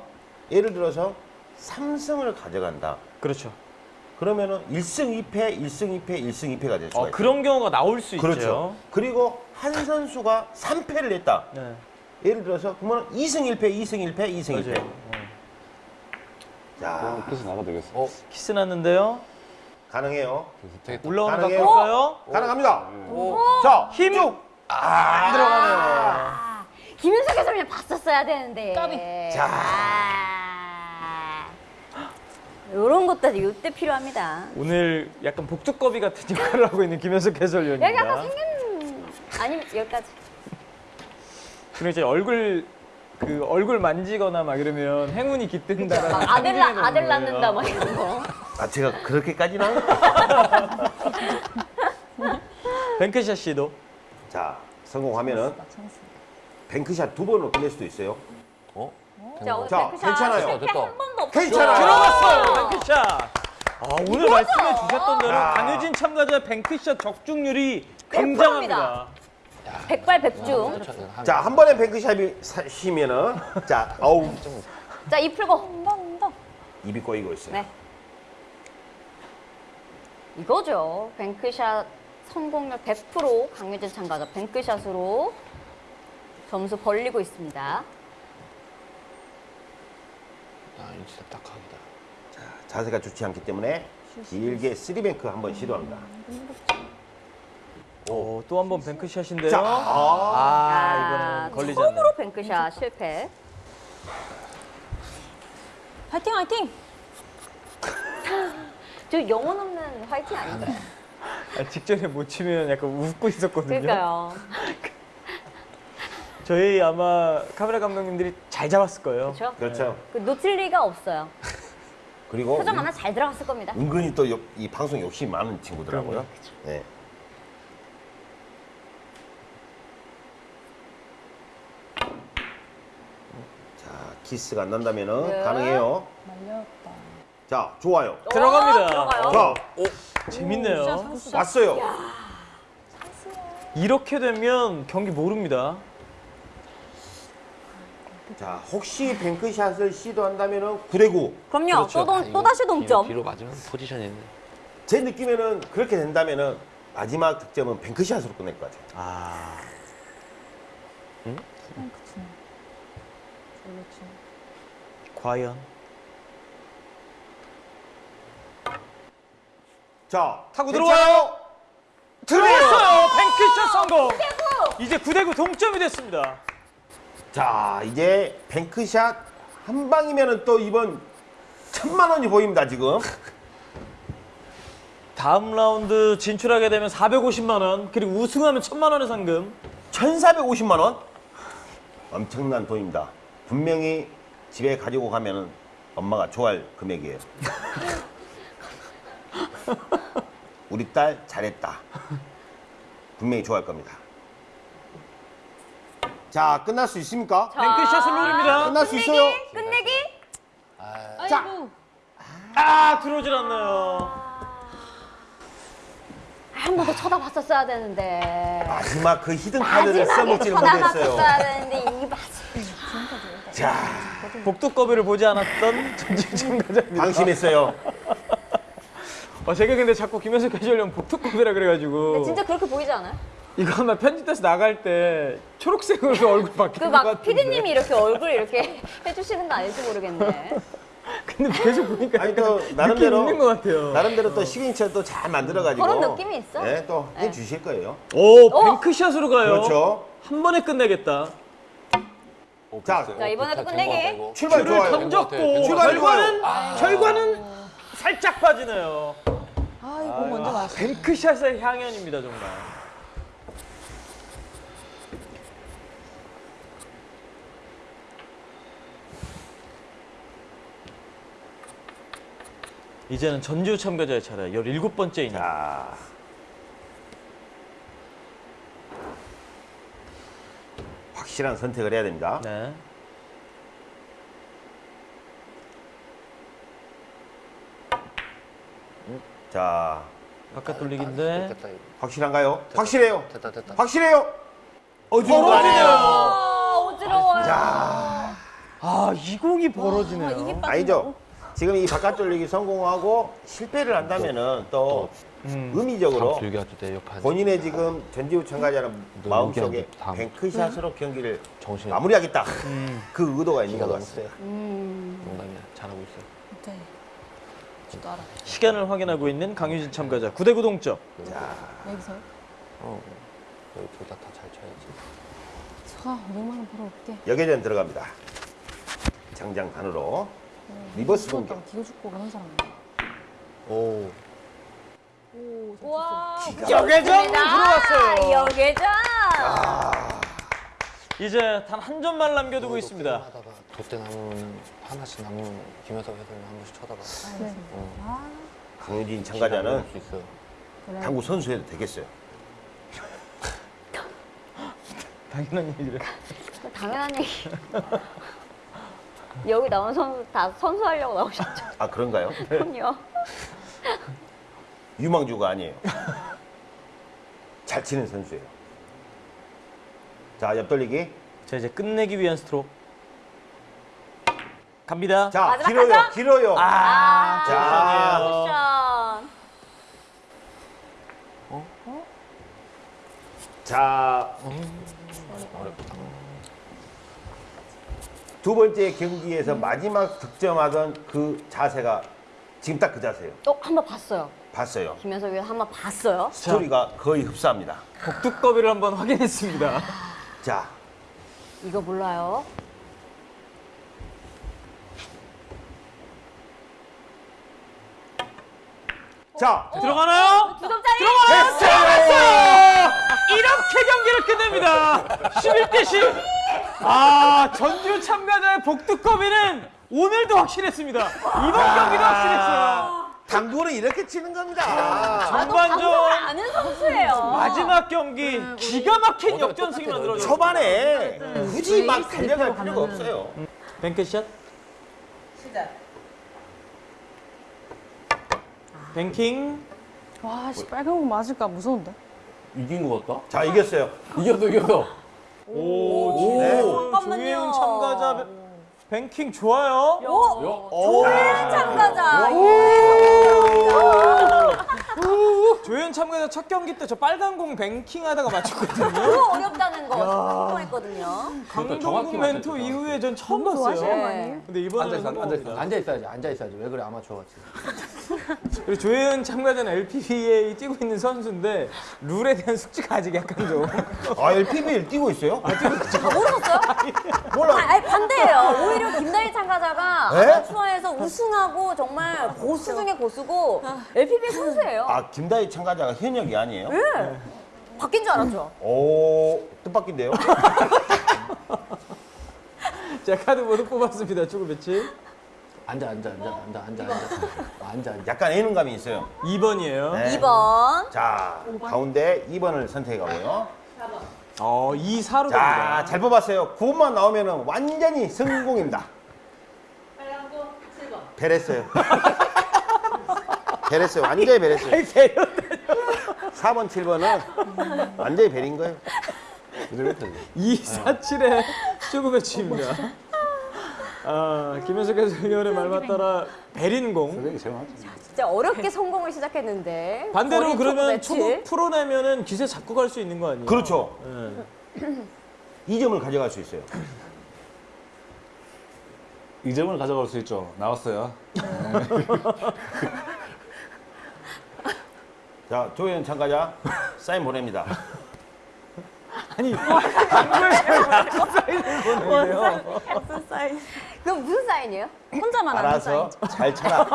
예를 들어서 3승을 가져간다. 그렇죠. 그러면은 1승 2패, 1승 2패, 1승 2패가 될 수가 어, 있어요. 그런 경우가 나올 수 그렇죠. 있죠. 그리고 한 *laughs* 선수가 3패를 했다. 네. 예를 들어서 그러면 2승 1패, 2승 1패, 2승 1패. 맞아요. 어. 자, 그 럼 그래서 나가 되겠어. 어, 키스 났는데요. 가능해요. 되겠다. 올라오는 거? 볼까요? 가능합니다. 오, 자, 힘! 쭉. 안 들어가네요. 아, 김윤석 해설위원 봤었어야 되는데. 까비. 자. 아. 이런 것들이 이때 필요합니다. 오늘 약간 복두꺼비 같은 역할을 하고 있는 김현석 해설위원입니다. 여기 약간 생긴 아니면 여기까지. 그리고 이제 얼굴 그 얼굴 만지거나 막 이러면 행운이 깃든다. 막 아들 낳 아들 낳는다 막 이런 거. 아, 제가 그렇게까지나? *laughs* 뱅크샷 시도 자, 성공하면은 나 찬스. 뱅크샷 두 번으로 끝낼 수도 있어요. 어? 자, 오늘 자, 괜찮아요. 괜찮아요. 들어갔어요. 뱅크샷. 아, 오늘 말씀해 주셨던 대로 야. 강효진 참가자 뱅크샷 적중률이 굉장합니다. 백발백중. 자, 한 번에 뱅크샷이 사시면은 자, 어우, 자, 입 풀고. 온다 온다. 입이 꼬이고 있어요. 네. 이거죠. 뱅크샷 성공률 100% 강유진 참가자 뱅크샷으로 점수 벌리고 있습니다. 아, 진짜 딱하기다. 자, 자세가 좋지 않기 때문에 길게 three bank 한번 시도합니다. 오, 또 한 번 뱅크샷인데요. 자, 아, 아, 이거는 걸리지. 처음으로 뱅크샷 실패. 화이팅 화이팅. *laughs* 저 영혼 없는 화이팅 아닌가요? 아, 직전에 못 치면 약간 웃고 있었거든요. 그러니까요. *laughs* 저희 아마 카메라 감독님들이 잘 잡았을 거예요. 그렇죠? 그렇죠. 그 놓칠 리가 없어요. 그리고 표정 하나 잘 들어갔을 겁니다. 은근히 또 이 방송 욕심이 많은 친구더라고요. 네. 키스가 안 난다면은 네. 가능해요. 말렸다. 자, 좋아요. 들어갑니다. 들어가요. 자, 재밌네요. 찬스. 왔어요. 이렇게 되면 경기 모릅니다. 자, 혹시 뱅크샷을 시도한다면은 9대9. 그럼요. 그렇죠. 또, 동, 또 다시 동점. 뒤로, 맞으면 포지션이 있네. 제 느낌에는 그렇게 된다면은 마지막 득점은 뱅크샷으로 끝낼 것 같아요. 아, 그치. 그렇지. 과연 자, 타고? 들어와요. 들어왔어요. 뱅크샷 성공. 이제 9대9 동점이 됐습니다. 자, 이제 뱅크샷 한 방이면은 또 이번 천만 원이 보입니다, 지금. *laughs* 다음 라운드 진출하게 되면 450만 원, 그리고 우승하면 1000만 원의 상금. 1,450만 원? 엄청난 돈입니다. 분명히 집에 가지고 가면은 엄마가 좋아할 금액이에요. *laughs* 우리 딸 잘했다. 분명히 좋아할 겁니다. 자, 끝날 수 있습니까? 뱅크샷을 노립니다. 끝날 수 있어요. 끝내기? 자, 아, 들어오질 않나요. 한 번 더 쳐다봤었어야 되는데. 마지막 그 히든 카드를 써먹지를 쳐다봤었어야 못했어요. 되는데 이 맛. 자, 복두꺼비를 보지 않았던 전지우 참가자입니다. 방심했어요. 어, 제가 근데 자꾸 김현석 해설위원 복두꺼비라 그래가지고 진짜 그렇게 보이지 않아요? 이거 아마 편집돼서 나갈 때 초록색으로 *laughs* 얼굴 그 바뀌는 것막 같은데 피디님이 이렇게 얼굴 이렇게 *laughs* 해주시는 거 아닐지 모르겠네. 근데 계속 보니까 아니 또 나름대로 있는 것 같아요. 나름대로 또 시그니처 또 잘 만들어가지고 그런 느낌이 있어. 네, 또 네. 해주실 거예요. 오 뱅크샷으로 가요. 그렇죠. 한 번에 끝내겠다. 자, 자, 이번에도 끝내기. 출발 좋아요. 던졌고 출발 결과는 좋아요. 결과는 살짝 빠지네요. 아, 이거 먼저 맞았어. 뱅크샷의 향연입니다 정말. 이제는 전주 참가자의 차례 17번째 이닝. 자. 확실한 선택을 해야 됩니다. 네. 자, 바깥 돌리기인데 됐다. 확실한가요? 확실해요. 됐다 됐다. 확실해요. 어지러워. 벌어지네요. 아, 어지러워요. 자, 아, 이 공이 벌어지네요. 아, 이게 아니죠. 지금 이 바깥 돌리기 성공하고 실패를 한다면은 또 음. 의미적으로 본인의 지금 전지우 참가자는 너 마음속에. 뱅크샷으로 경기를 정신이 마무리하겠다. 음. 그 의도가 있는 기가 것 같습니다. 세. 음. 농담이야. 잘하고 있어. 네. 저도 알아. 시간을 확인하고 있는 강유진 참가자 9대9 동점. 여기서요? 어. 여기 둘다 다 잘 쳐야지. 자, 500만 원 벌어 올게. 여계전 들어갑니다. 장장 단으로 리버스 공격. 어, 기고 죽고 그런 사람. 오. 와. 여계전 들어왔어요. 여계전. 이제 단 한 점만 남겨두고 있습니다. 돛대 남으면 하나씩 남으면 김혜석 해설이 한 번씩 쳐다봐. 알겠습니다. 어. 아, 강유진 참가자는. 당구 선수해도 되겠어요. *laughs* 당연한 얘기를. 당연한 얘기. 여기 나온 선수 다 선수하려고 나오셨죠? 아 그런가요? 그럼요. 유망주가 아니에요. *laughs* 잘 치는 선수예요. 자, 옆 돌리기. 자 이제 끝내기 위한 스트로크. 갑니다. 자, 길어요. 한 점? 길어요. 아, 자. 쿠션. 자, 어렵다. 두 번째 경기에서 마지막 득점하던 그 자세가 지금 딱 그 자세예요. 어, 한 번 봤어요. 봤어요. 김현석이 한번 봤어요. 스토리가 거의 흡사합니다. 복두꺼비를 한번 확인했습니다. 자, 이거 몰라요. 자, 들어가나요? 두 점짜리. 됐어요! 이렇게 경기를 끝냅니다. 11대 10. 아, 전주 참가자의 복두꺼비는 오늘도 확실했습니다. 이번 경기도 확실했어요. 당구는 이렇게 치는 겁니다. 나도 전반전 방송을 아는 선수예요. 마지막 경기 기가 막힌 역전승이 만들어졌어요. 초반에 굳이 막 달려갈 필요가 없어요. 뱅크샷. 뱅킹. 와, 씨, 빨간 공 맞을까 무서운데. 이긴 것 같다? 자, 이겼어요. 이겼어 이겼어. 오, 네. 잠깐만요. 참가자 뱅킹 좋아요. 오, 오, 참가자. 조혜은 참가자 첫 경기 때 저 빨간 공 뱅킹 하다가 맞췄거든요. 너무 어렵다는 거 성공했거든요. 강동국 멘토 이후에 전 처음 봤어요. 근데 이번에는. 앉아 있어야지 앉아 있어야지 왜 그래 아마추어 같이. 그리고 조혜은 참가자는 LPBA 뛰고 있는 선수인데 룰에 대한 숙지가 아직 약간 좀 아, LPBL 뛰고 있어요? 모르셨어요? 몰라. 아, 아니, 반대예요. 오히려 김다희 참가자가 에? 아마추어에서 우승하고 정말 고수 중에 고수고 LPBA 선수예요. 아, 김다희 참가자가 현역이 아니에요? 네. 바뀐 줄 알았죠? 오, 뜻밖인데요? *laughs* 자 카드 모두 뽑았습니다. 축구 배치 앉아 앉아 앉아 앉아 앉아 앉아 앉아 앉아. 약간 애는감이 있어요. 2번이에요. 네. 2번. 자, 가운데 2번을 선택하고요. 어, 2, 4로 자. 잘 뽑았어요. 9번만 나오면 완전히 성공입니다. 베랬어요. 베랬어요. *laughs* 완전히 베랬어요. 4번, 7번은 완전히 베린 거예요. 그대로 했다 이거. 2, 4, 7의 축구 배치입니다. 아, 김현석 해설위원의 말만 따라 베린공. 진짜 어렵게 성공을 시작했는데. 반대로 그러면. 초보 풀어내면은 기세 잡고 갈 수 있는 거 아니에요? 그렇죠. 네. 2점을 가져갈 수 있어요. 이 점을 가져갈 수 있죠. 나왔어요. *laughs* 자, 조혜연 참가자 사인 보냅니다. 아니 *laughs* 사인을 보내요. 그럼 무슨 사인이에요? 혼자만 아는 알아서 사인. 잘 쳐라.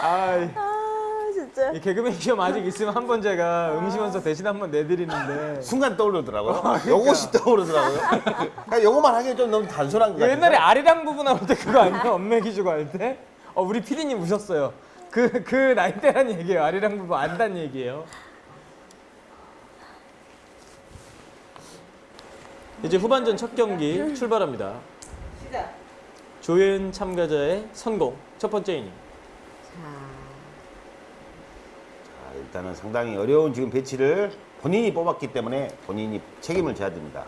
아이. 아 진짜. 이 개그맨 시험 아직 있으면 한 번 제가 응시원서 대신 한 번 내드리는데 순간 떠오르더라고요. 요것이 떠오르더라고요. 그러니까 요것만 하기엔 좀 너무 단순한 것 같아요. 옛날에 아리랑 부분 나올 때 그거 아니에요? 엄매 기 주고 할 때? 어 우리 피디님 우셨어요. 그 그 나이 때란 얘기예요. 아리랑 부분 안단 얘기예요. 이제 후반전 첫 경기 출발합니다. 조예은 참가자의 선공 첫 번째 이닝. 자, 일단은 상당히 어려운 지금 배치를 본인이 뽑았기 때문에 본인이 책임을 져야 됩니다.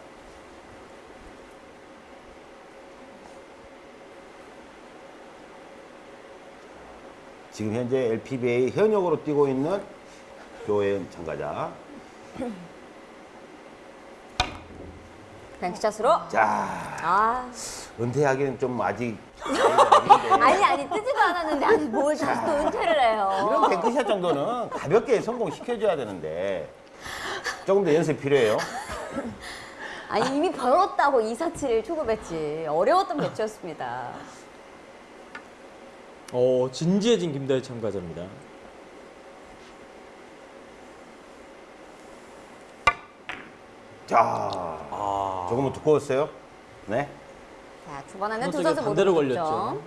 지금 현재 LPBA 현역으로 뛰고 있는 조혜연 참가자. 뱅크샷으로. 자, 아, 은퇴하기는 좀 아직 *laughs* 아니 아니 뜨지도 않았는데 아니 뭘 다시 또 은퇴를 해요. 이런 뱅크샷 정도는 가볍게 성공시켜줘야 되는데 조금 더 연습 필요해요. 아니 이미 벌었다고 247 초급 배치 어려웠던 배치였습니다. 어 진지해진 김다혜 참가자입니다. 자, 아 조금은 두꺼웠어요. 네. 자 초반에는 두 선수 모두 반대로. 걸렸죠.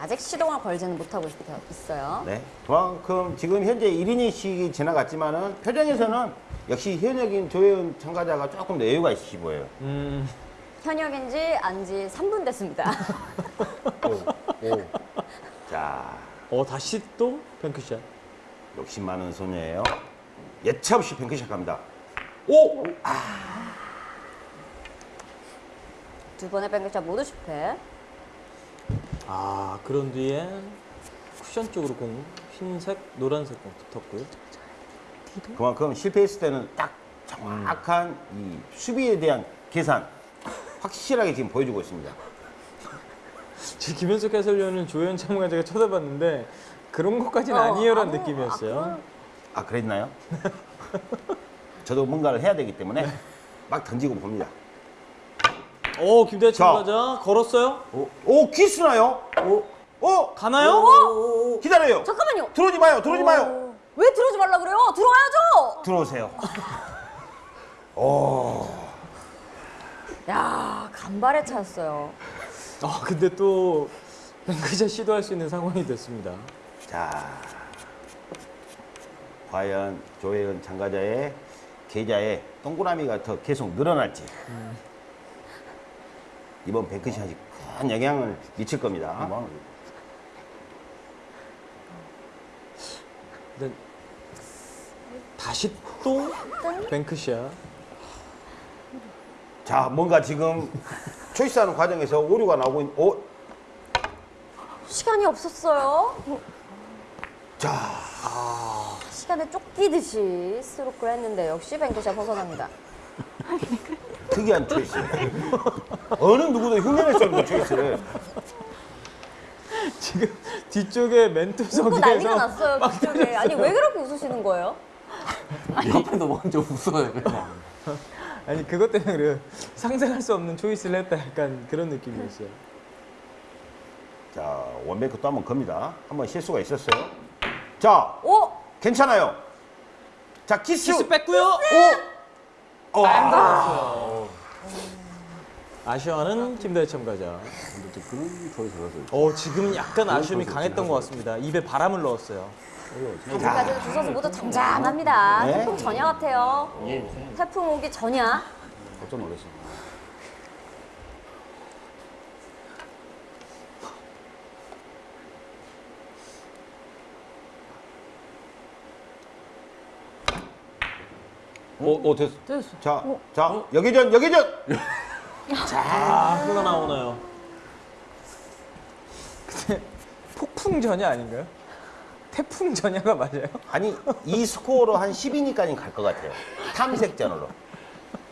아직 시동을 걸지는 못하고 있- 있어요. 네. 그만큼 지금 현재 1이닝씩이 지나갔지만은 표정에서는 역시 현역인 조혜은 참가자가 조금 더 여유가 있으시 보여요. 음 현역인지 안지 3분 됐습니다. 자, 어 다시 또 뱅크샷. 욕심 많은 소녀예요. 예차 없이 뱅크샷 갑니다. 오! 두 번의 뱅크샷 모두 실패. 아 그런 뒤에 쿠션 쪽으로 공 흰색, 노란색 공 붙었고요. 그만큼 실패했을 때는 딱 정확한 이 수비에 대한 계산 확실하게 지금 보여주고 있습니다. 지금 김현석 해설위원은 조현 참가자가 쳐다봤는데 그런 것까지는 어, 아니에요라는 느낌이었어요. 아, 아, 그랬나요? *laughs* 저도 뭔가를 해야 되기 때문에 막 던지고 봅니다. 오 김대현 자. 참가자 걸었어요? 오, 오 키스나요? 오, 오, 가나요? 기다려요. 잠깐만요. 들어오지 마요. 들어오지 마요. 어, 왜 들어오지 말라 그래요? 들어와야죠. 들어오세요. *laughs* 야 간발의 차였어요. 아 근데 또 뱅크샷 시도할 수 있는 상황이 됐습니다. 자, 과연 조혜은 참가자의 계좌에 동그라미가 더 계속 늘어날지. 이번 뱅크샷이 큰 영향을 미칠 겁니다. 근데 다시 또 뱅크샷. 자, 뭔가 지금 초이스하는 과정에서 오류가 나오고 있는. 오, 시간이 없었어요. 자, 시간에 쫓기듯이 스트로크를 했는데 역시 뱅크샷 벗어납니다. *laughs* 특이한 초이스. 어느 누구도 흉내낼 수 없는 초이스를. 지금 뒤쪽에 웃고 멘토석에서 난리가 났어요 뒤쪽에. 아니 왜 그렇게 웃으시는 거예요? 옆에 넘어가면 웃어요 그냥. 아니 그것 때문에 그래요. 상상할 수 없는 choice를 했다 약간 그런 느낌이었어요. 자, one bank 또 한번 겁니다. 한번 실수가 있었어요. 자, 오 괜찮아요. 자, 키스. 키스 뺐고요. 오! 어, 아쉬워하는 김다혜 참가자. 근데 또 그런 저희 들어서 어 지금 약간 아쉬움이 강했던 것 같습니다. 입에 바람을 넣었어요. 아직까지는 두 선수 모두 잠잠합니다. 네. 태풍 전야 같아요. 태풍 오기 전야. 깜짝 놀랐어. 오, 오, 됐어. 됐어. 자, 자, 여기전, 여기전. *laughs* 아 흐가 나오나요? 근데 폭풍 전야 아닌가요? 태풍 전야가 맞아요? 아니, 이 스코어로 한 10이니까는 갈것 같아요. 탐색전으로.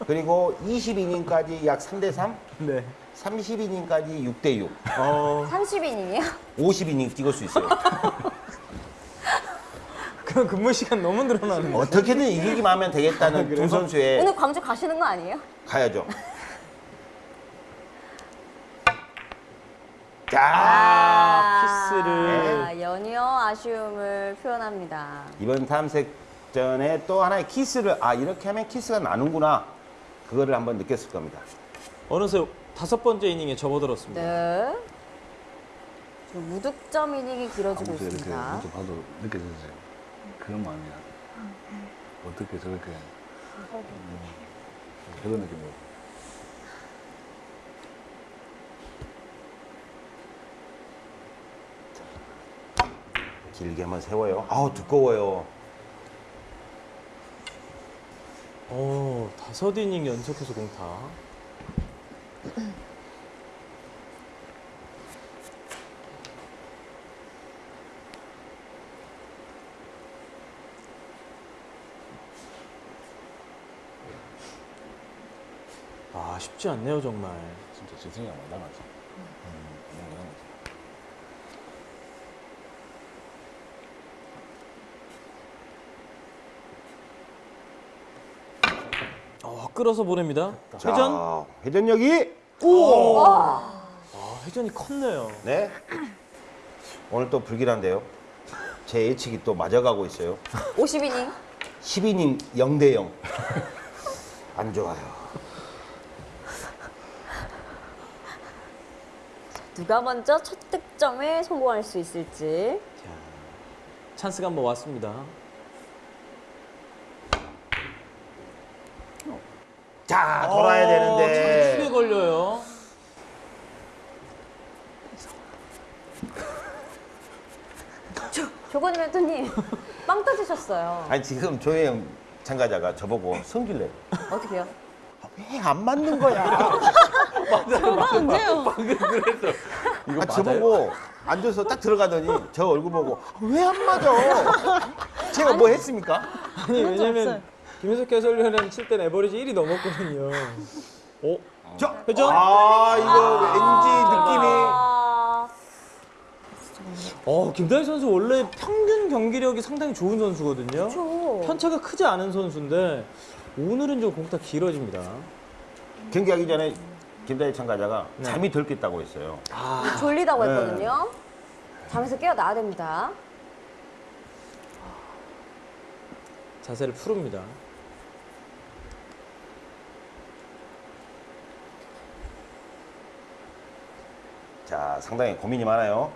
그리고 20이닝까지 약 3대 3, 네. 30이닝까지 6대 6, 어, 30이닝이요? 50이닝 뛰고 수 있어요. *laughs* 그럼 근무 시간 너무 늘어나는 거. 어떻게든 이기기만 하면 되겠다는 두 그래요? 선수의 오늘 광주 가시는 거 아니에요? 가야죠. *laughs* 자, 아, 키스를. 아, 연이어 아쉬움을 표현합니다. 이번 탐색전에 또 하나의 키스를 아 이렇게 하면 키스가 나는구나 그거를 한번 느꼈을 겁니다. 어느새 다섯 번째 이닝에 접어들었습니다. 네. 무득점 이닝이 길어지고 있습니다. 봐도 느껴지지. 그런 마음이야. 어떻게 저렇게 음, 그런 느낌으로. 길게 한번 세워요. 아우 두꺼워요. 어, 다섯 이닝 연속해서 공타. 아, 쉽지 않네요, 정말. 진짜 지승이가 많이 닮았지. 음, 많이 닮았지. 어, 끌어서 보냅니다. 자, 회전? 회전력이 아, 회전이 컸네요. 네. 오늘 또 불길한데요. 제 예측이 또 맞아가고 있어요. 50이닝. 10이닝 0대 0. 안 좋아요. 누가 먼저 첫 득점에 성공할 수 있을지. 자, 찬스가 한번 왔습니다. 자, 돌아야 찬스에 되는데. 걸려요. 조건희 멘토님, 빵 터지셨어요. 아니 지금 조혜영 참가자가 저보고 성질내. 어떻게요? 왜 안 맞는 거야? *laughs* 저가 언제요? 이거 아, 저보고 앉아서 딱 들어가더니 저 얼굴 보고 왜 안 맞아? 제가 뭐 했습니까? 아니, 왜냐면. 김혜석 해설위원은 칠땐 에버리지 1이 넘었거든요. 어? 저 회전? 아 이거 왠지 느낌이 아, 어, 김다희 선수 원래 평균 경기력이 상당히 좋은 선수거든요. 그렇죠. 편차가 크지 않은 선수인데 오늘은 좀 공타 길어집니다. 경기하기 전에 김다희 참가자가 네. 잠이 덜 깼다고 했어요. 졸리다고 네. 했거든요. 잠에서 깨어나야 됩니다. 자세를 푸릅니다. 자 상당히 고민이 많아요.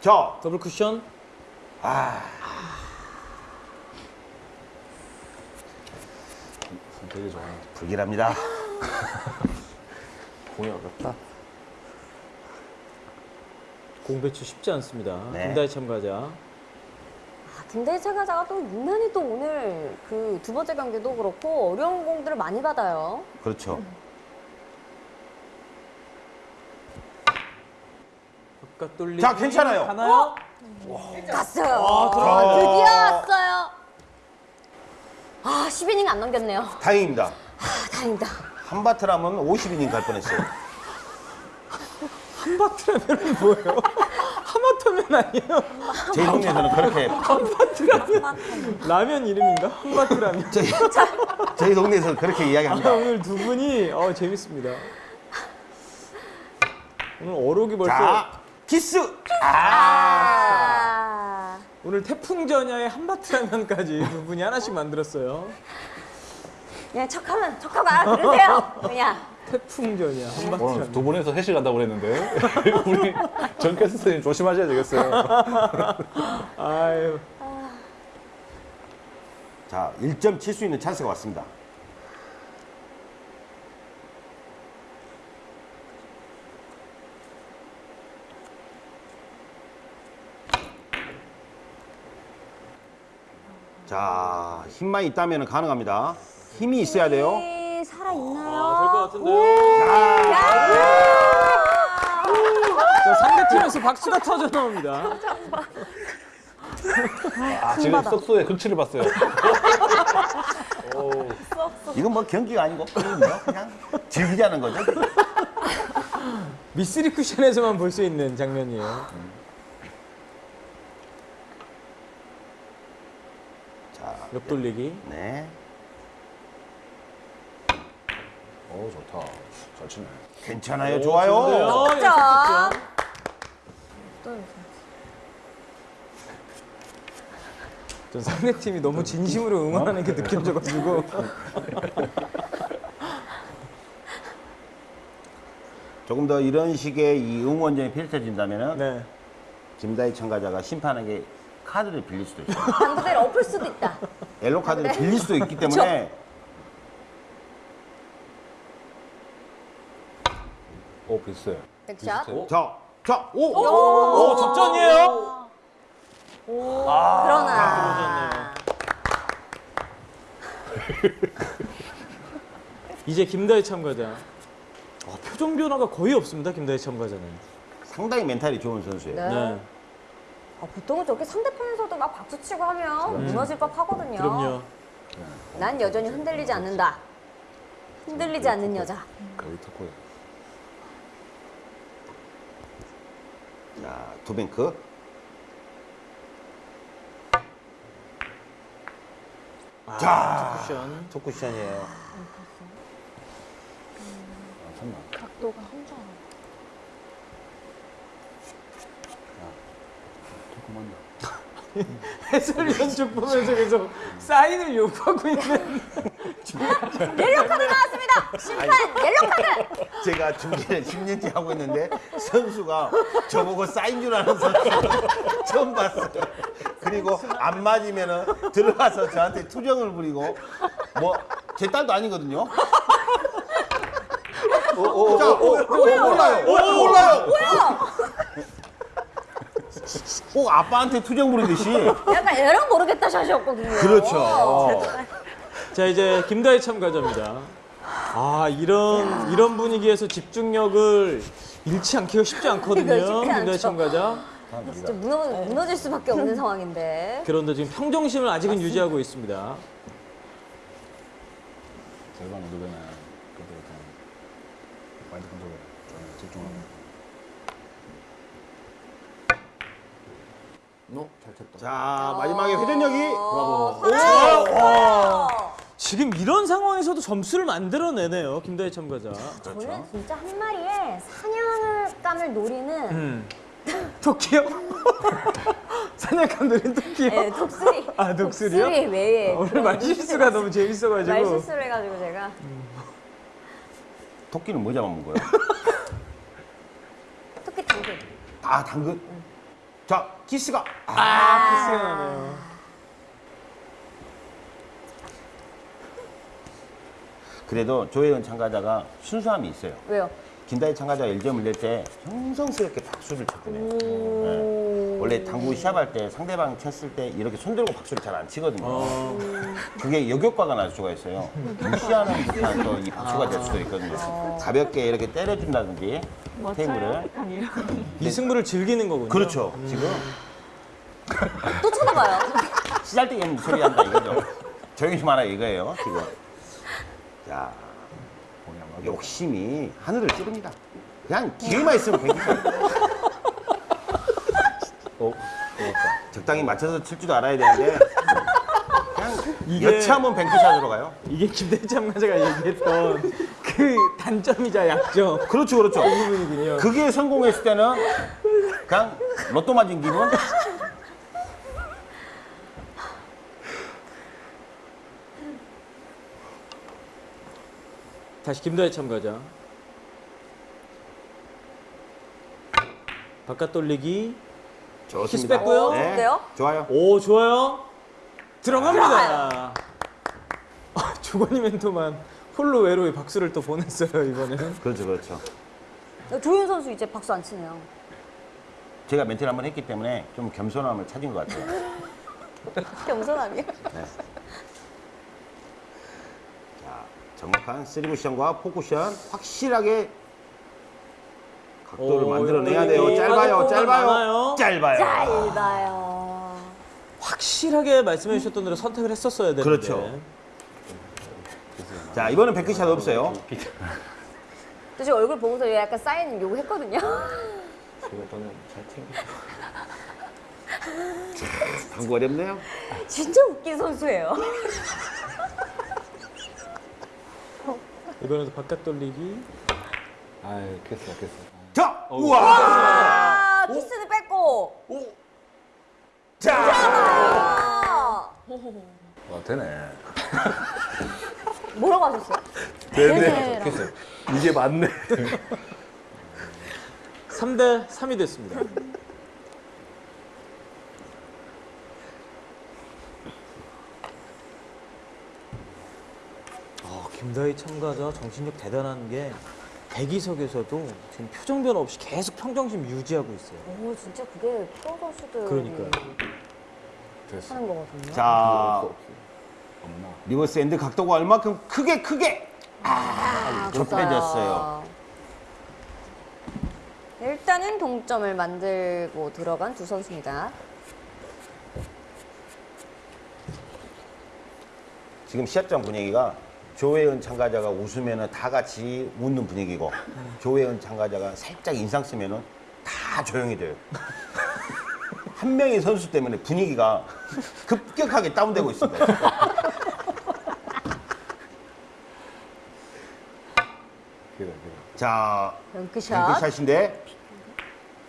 저 더블 쿠션. 되게 좋아. 불길합니다. *laughs* 공이 어렵다. 공 배치 쉽지 않습니다. 네. 김다희 참가자. 아, 김대희 참가자가 또 유난히 또 오늘 그 두 번째 경기도 그렇고 어려운 공들을 많이 받아요. 그렇죠. 돌리기. 자, 괜찮아요. 가나요? 갔어요. 아, 들어갔네요. 드디어 왔어요. 아, 10이닝 안 넘겼네요. 다행입니다. 아, 다행이다. 한바트라면 50이닝 갈 뻔했어요. *laughs* 한바트라면 뭐예요? *laughs* 하마터면 아니에요? 제 동네에서는 그렇게 라면 이름인가? 한바트라면. 저희, 저희 동네에서 그렇게 아, 이야기합니다. 오늘 두 분이 어, 재밌습니다. 오늘 어록이 벌써 자, 키스. 아, 아, 오늘 태풍 전야의 한바트 라면까지 두 분이 하나씩 만들었어요. 그냥 척하면 척하면 알아들으세요. 그냥. 태풍 전야 오늘 한바트라면. 두 분이서 회식 간다고 그랬는데 *laughs* 우리 전 캐스터님 조심하셔야 되겠어요. *laughs* 아유. 자, 1점 칠 수 있는 찬스가 왔습니다. 자, 힘만 있다면 가능합니다. 힘이 있어야 돼요. 힘이 살아있나요? 아, 될것 같은데요. 자, 상대 팀에서 여기서 박수가 터져 나옵니다. 아, 지금 썩소의 근치를 봤어요. 이건 뭐 경기가 아니고 그냥 그냥 즐기자는 거죠. 미쓰리 쿠션에서만 볼 수 있는 장면이에요. 자, 옆돌리기. 네. 오, 좋다. 잘 치네. 괜찮아요. 좋아요. 좋은데요? 자, 전 상대팀이 너무 진심으로 응원하는 게 느껴져가지고 *laughs* 조금 더 이런 식의 이 응원전이 펼쳐진다면 은 네. 김다희 참가자가 심판에게 카드를 빌릴 수도 있어요. *laughs* 당구대를 엎을 수도 있다. 옐로 카드를 빌릴 수도 있기 때문에 오, 비슷해. 백샷. 자, 자, 오, 오, 접전이에요? 그러나. 이제 김다희 참가자. 아, 표정 변화가 거의 없습니다. 김다희 참가자는. 상당히 멘탈이 좋은 선수예요. 네. 네. 아, 보통은 저렇게 상대편에서도 막 박수 치고 하면 무너질 법 하거든요. 그럼요. 난 여전히 흔들리지 않는다. 흔들리지 않는 여자. 거의. 자, two bank. 자, 쿠션. two cushion이에요. 아, 참나. 각도가 조금만 해설위원 쪽 보면서 계속 사인을 요구하고 있는. 옐로 카드 나왔습니다. 심판 옐로 카드. 제가 중계를 10년째 하고 있는데 선수가 저보고 사인 줄 아는 선수 처음 봤어요. 그리고 안 맞으면 은 들어가서 저한테 투정을 부리고 뭐 제 딸도 아니거든요. 오, 오, 오, 자, 오, 오, 몰라요. 오, 몰라요. 꼭 아빠한테 투정 부리듯이. *laughs* 약간 애랑 모르겠다 샷이었거든요. 그렇죠. 자, 이제 김다희 참가자입니다. 아, 이런, 이런 분위기에서 집중력을 잃지 않기가 쉽지 않거든요. 쉽지 김다희 않죠. 참가자. 진짜 무너, 무너질 수밖에 없는 상황인데. 그런데 지금 평정심을 아직은 유지하고 있습니다. 절반. 그때 그냥 마인드 컨트롤 좀 집중하고. 너, 잘 쳤다. 자, 마지막에 회전력이. 어, 오! 지금 이런 상황에서도 점수를 만들어내네요. 김다희 참가자. 저는 진짜 한 마리의 사냥감을 노리는 음. 토끼요? *laughs* 사냥감 노린 토끼요? 예, 독수리. 아, 독수리요? 독수리 외에. 아, 오늘 말실수가 너무 재밌어가지고. 말실수를 해가지고 제가. 토끼는 뭐 잡아먹은 거예요? 토끼 당근. 아, 당근. 자, 키스가. 아, 키스가 나네요. 그래도 조혜은 참가자가 순수함이 있어요. 왜요? 김다희 참가자가 1점을 낼때 정성스럽게 박수를 쳤거든요. 네. 원래 당구 시합할 때 상대방 쳤을 때 이렇게 손 들고 박수를 잘 안 치거든요. 어. 그게 역효과가 날 수가 있어요. 무시하는 듯한 또 이 박수가 될 수도 있거든요. 가볍게 이렇게 때려준다든지 테이블을. 이 승부를 즐기는 거군요. 그렇죠. 지금 또 쳐다봐요. 없는 소리 한다 이거죠. 조용히 좀 하라 이거예요. 지금. 자, 욕심이 하늘을 찌릅니다. 그냥 기회만 있으면 괜찮아요. *laughs* 어, 적당히 맞춰서 칠 줄도 알아야 되는데 그냥 이게- 여차하면 뱅크샷으로 가요. 이게 김대희 참가자가 얘기했던 그 단점이자 약점. 그렇죠, 그렇죠. 이 부분이군요. 그게 성공했을 때는 그냥 로또 맞은 기분. 다시 김다희 참가자. 바깥 돌리기. 좋습니다. 키스 뺐고요. 네, 어때요? 좋아요. 오 좋아요. 들어갑니다. 아, 조건이 *laughs* 멘토만 홀로 외로이 박수를 또 보냈어요 이번에는. 그렇죠, 그렇죠. 조윤 선수 이제 박수 안 치네요. 제가 멘트를 한번 했기 때문에 좀 겸손함을 찾은 것 같아요. *laughs* 겸손함이요? 자, 정확한 쓰리 쿠션과 four cushion 확실하게 각도를 오, 만들어내야 돼요. 짧아요, 짧아요, 많아요. 짧아요. 짧아요. 확실하게 말씀해 주셨던 대로 선택을 했었어야 되는데. 그렇죠. 자, 이번엔 bank shot 없어요. 저 지금 얼굴 보고서 약간 사인 요구했거든요. 제가 저는 잘 챙겨. 방구 어렵네요. 진짜 웃긴 선수예요. 이번에도 바깥 돌리기. 아유, 됐어, 됐어. 자, 우와. 아, 키스는 뺐고. 자, 아, 와, 되네. *laughs* 뭐라고 하셨어요? 대세라고. 됐어요. 이게 맞네. *laughs* 3대 3이 됐습니다. 김다희 참가자 정신력 대단한 게 대기석에서도 지금 표정 변화 없이 계속 평정심 유지하고 있어요. 오, 진짜 그게 프로 선수들이 그러니까요. 됐어. 하는 거거든요. 자, 엄마. reverse end 각도가 얼마큼 크게 크게 아, 좁혀졌어요. 일단은 동점을 만들고 들어간 두 선수입니다. 지금 시합장 분위기가 조혜은 참가자가 웃으면 다 같이 웃는 분위기고 조혜은 참가자가 살짝 인상 쓰면 다 조용히 돼요. *laughs* 한 명의 선수 때문에 분위기가 급격하게 다운되고 있습니다. 자, 뱅크샷. 뱅크샷인데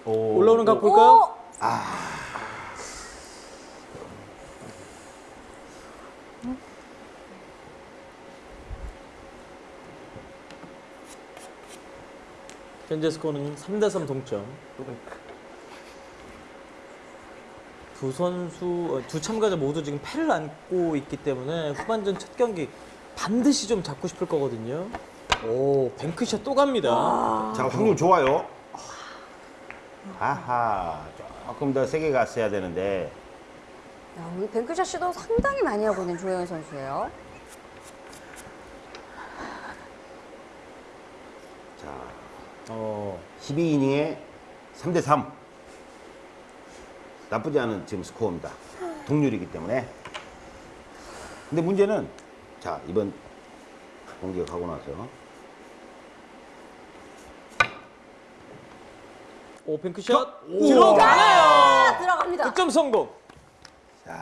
올라오는 각 볼까요? 오! 현재 스코어는 3대 3 동점. 두 선수, 어, 두 참가자 모두 지금 패를 안고 있기 때문에 후반전 첫 경기 반드시 좀 잡고 싶을 거거든요. 오, 뱅크샷 또 갑니다. 자, 확률 좋아요. 아하, 조금 더 세게 갔어야 되는데 야, 우리 뱅크샷 시도 상당히 많이 하고 있는 조혜연 선수예요. 자, 어, 12이닝에 3대 3. 나쁘지 않은 지금 스코어입니다. 동률이기 때문에. 근데 문제는 자, 이번 공격하고 나서 오, 뱅크샷 들어가네요. 아, 들어갑니다. 득점 성공.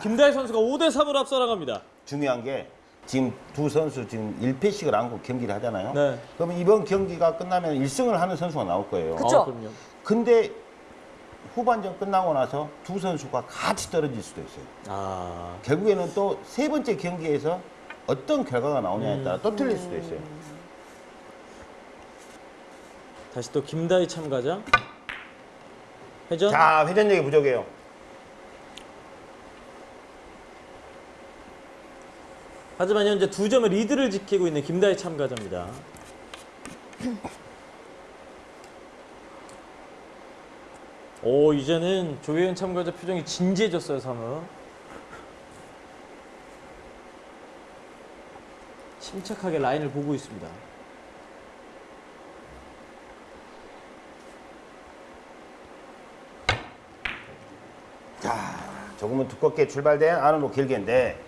김다희 선수가 5대 3으로 앞서 나갑니다. 중요한 게 지금 두 선수 지금 1패씩을 안고 경기를 하잖아요. 네. 그러면 이번 경기가 끝나면 1승을 하는 선수가 나올 거예요. 그쵸? 아, 그럼요. 근데 후반전 끝나고 나서 두 선수가 같이 떨어질 수도 있어요. 아, 결국에는 또 세 번째 경기에서 어떤 결과가 나오냐에 따라 또 틀릴 수도 있어요. 다시 또 김다희 참가자. 회전. 자, 회전력이 부족해요. 하지만 현재 두 점의 리드를 지키고 있는 김다희 참가자입니다. 오 이제는 조혜연 참가자 표정이 진지해졌어요 사무. 침착하게 라인을 보고 있습니다. 조금은 두껍게 출발된 안으로 길게인데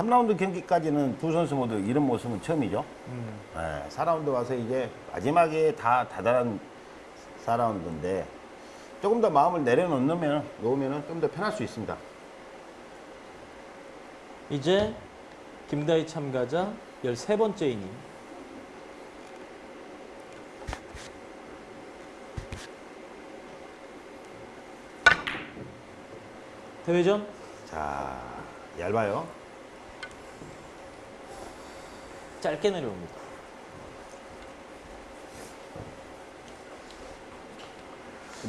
삼라운드 경기까지는 두 선수 모두 이런 모습은 처음이죠. 네, 4라운드 와서 이제 마지막에 다 다다란 4라운드인데 조금 더 마음을 내려놓으면 놓으면 좀 더 편할 수 있습니다. 이제 김다희 참가자 13번째 이닝. 대회전 자, 얇아요. 짧게 내려옵니다.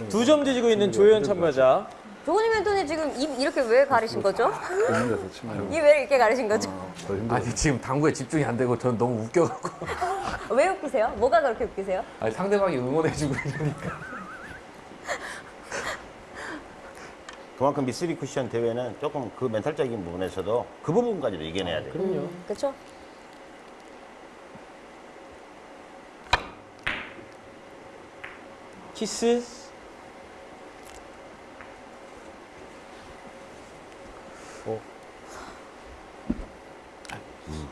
두 점 뒤지고 있는 조혜연 참가자. 조건희 멘토님 지금 입 이렇게 왜 가리신 거죠? 더 힘들어서 치면. 입 *laughs* 왜 이렇게 가리신 거죠? 더 힘들어. 아니 지금 당구에 집중이 안 되고 저는 너무 웃겨갖고 *laughs* 왜 웃기세요? 뭐가 그렇게 웃기세요? 아니 상대방이 응원해주고 이러니까 동학금 B3 쿠션 대회는 조금 그 멘탈적인 부분에서도 그 부분까지도 이겨내야 돼요. 그럼요. 음, 그렇죠. 키스.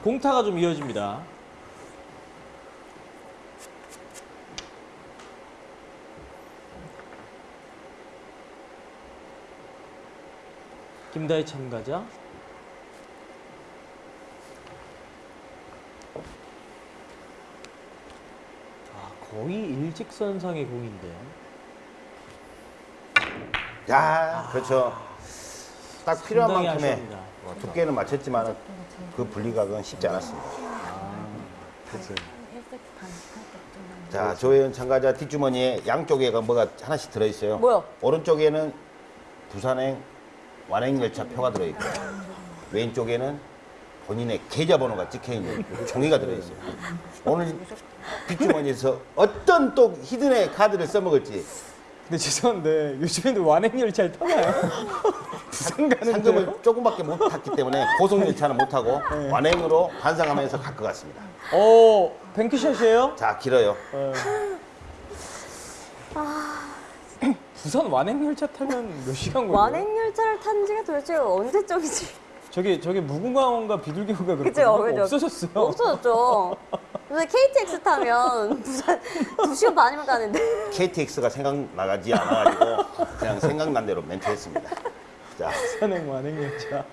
공타가 좀 이어집니다. 김다희 참가자. 거의 일직선상의 공인데. 야, 그렇죠. 딱 필요한 만큼의 아쉬웁니다. 두께는 맞췄지만 그 분리각은 쉽지 않았습니다. 자, 조혜연 참가자 뒷주머니에 양쪽에가 뭐가 하나씩 들어있어요. 뭐요? 오른쪽에는 부산행 완행 열차 표가 들어있고 왼쪽에는 본인의 계좌번호가 찍혀있는 종이가 들어있어요. 오늘 뒷주머니에서 어떤 또 히든의 카드를 써먹을지 근데 죄송한데 요즘에도 완행열차를 타나요? 부산 *laughs* 가는데 상금을 조금밖에 못 탔기 때문에 고속열차는 못 타고 네. 완행으로 반상하면서 갈 것 같습니다. 어 뱅크샷이에요? 자, 길어요. 어. *clears throat* 부산 완행열차 타면 몇 시간 걸려요? 완행열차를 탄 지가 도대체 언제적이지? 저기 저기 무궁화원과 비둘기호가 그죠, 그렇거든요. 그죠. 없어졌어요. 없어졌죠. 근데 KTX 타면 *laughs* 부산 2시간 반이면 가는데. KTX가 생각나가지 않아가지고 그냥 생각난 대로 멘트했습니다. 자, 부산행 완행열차.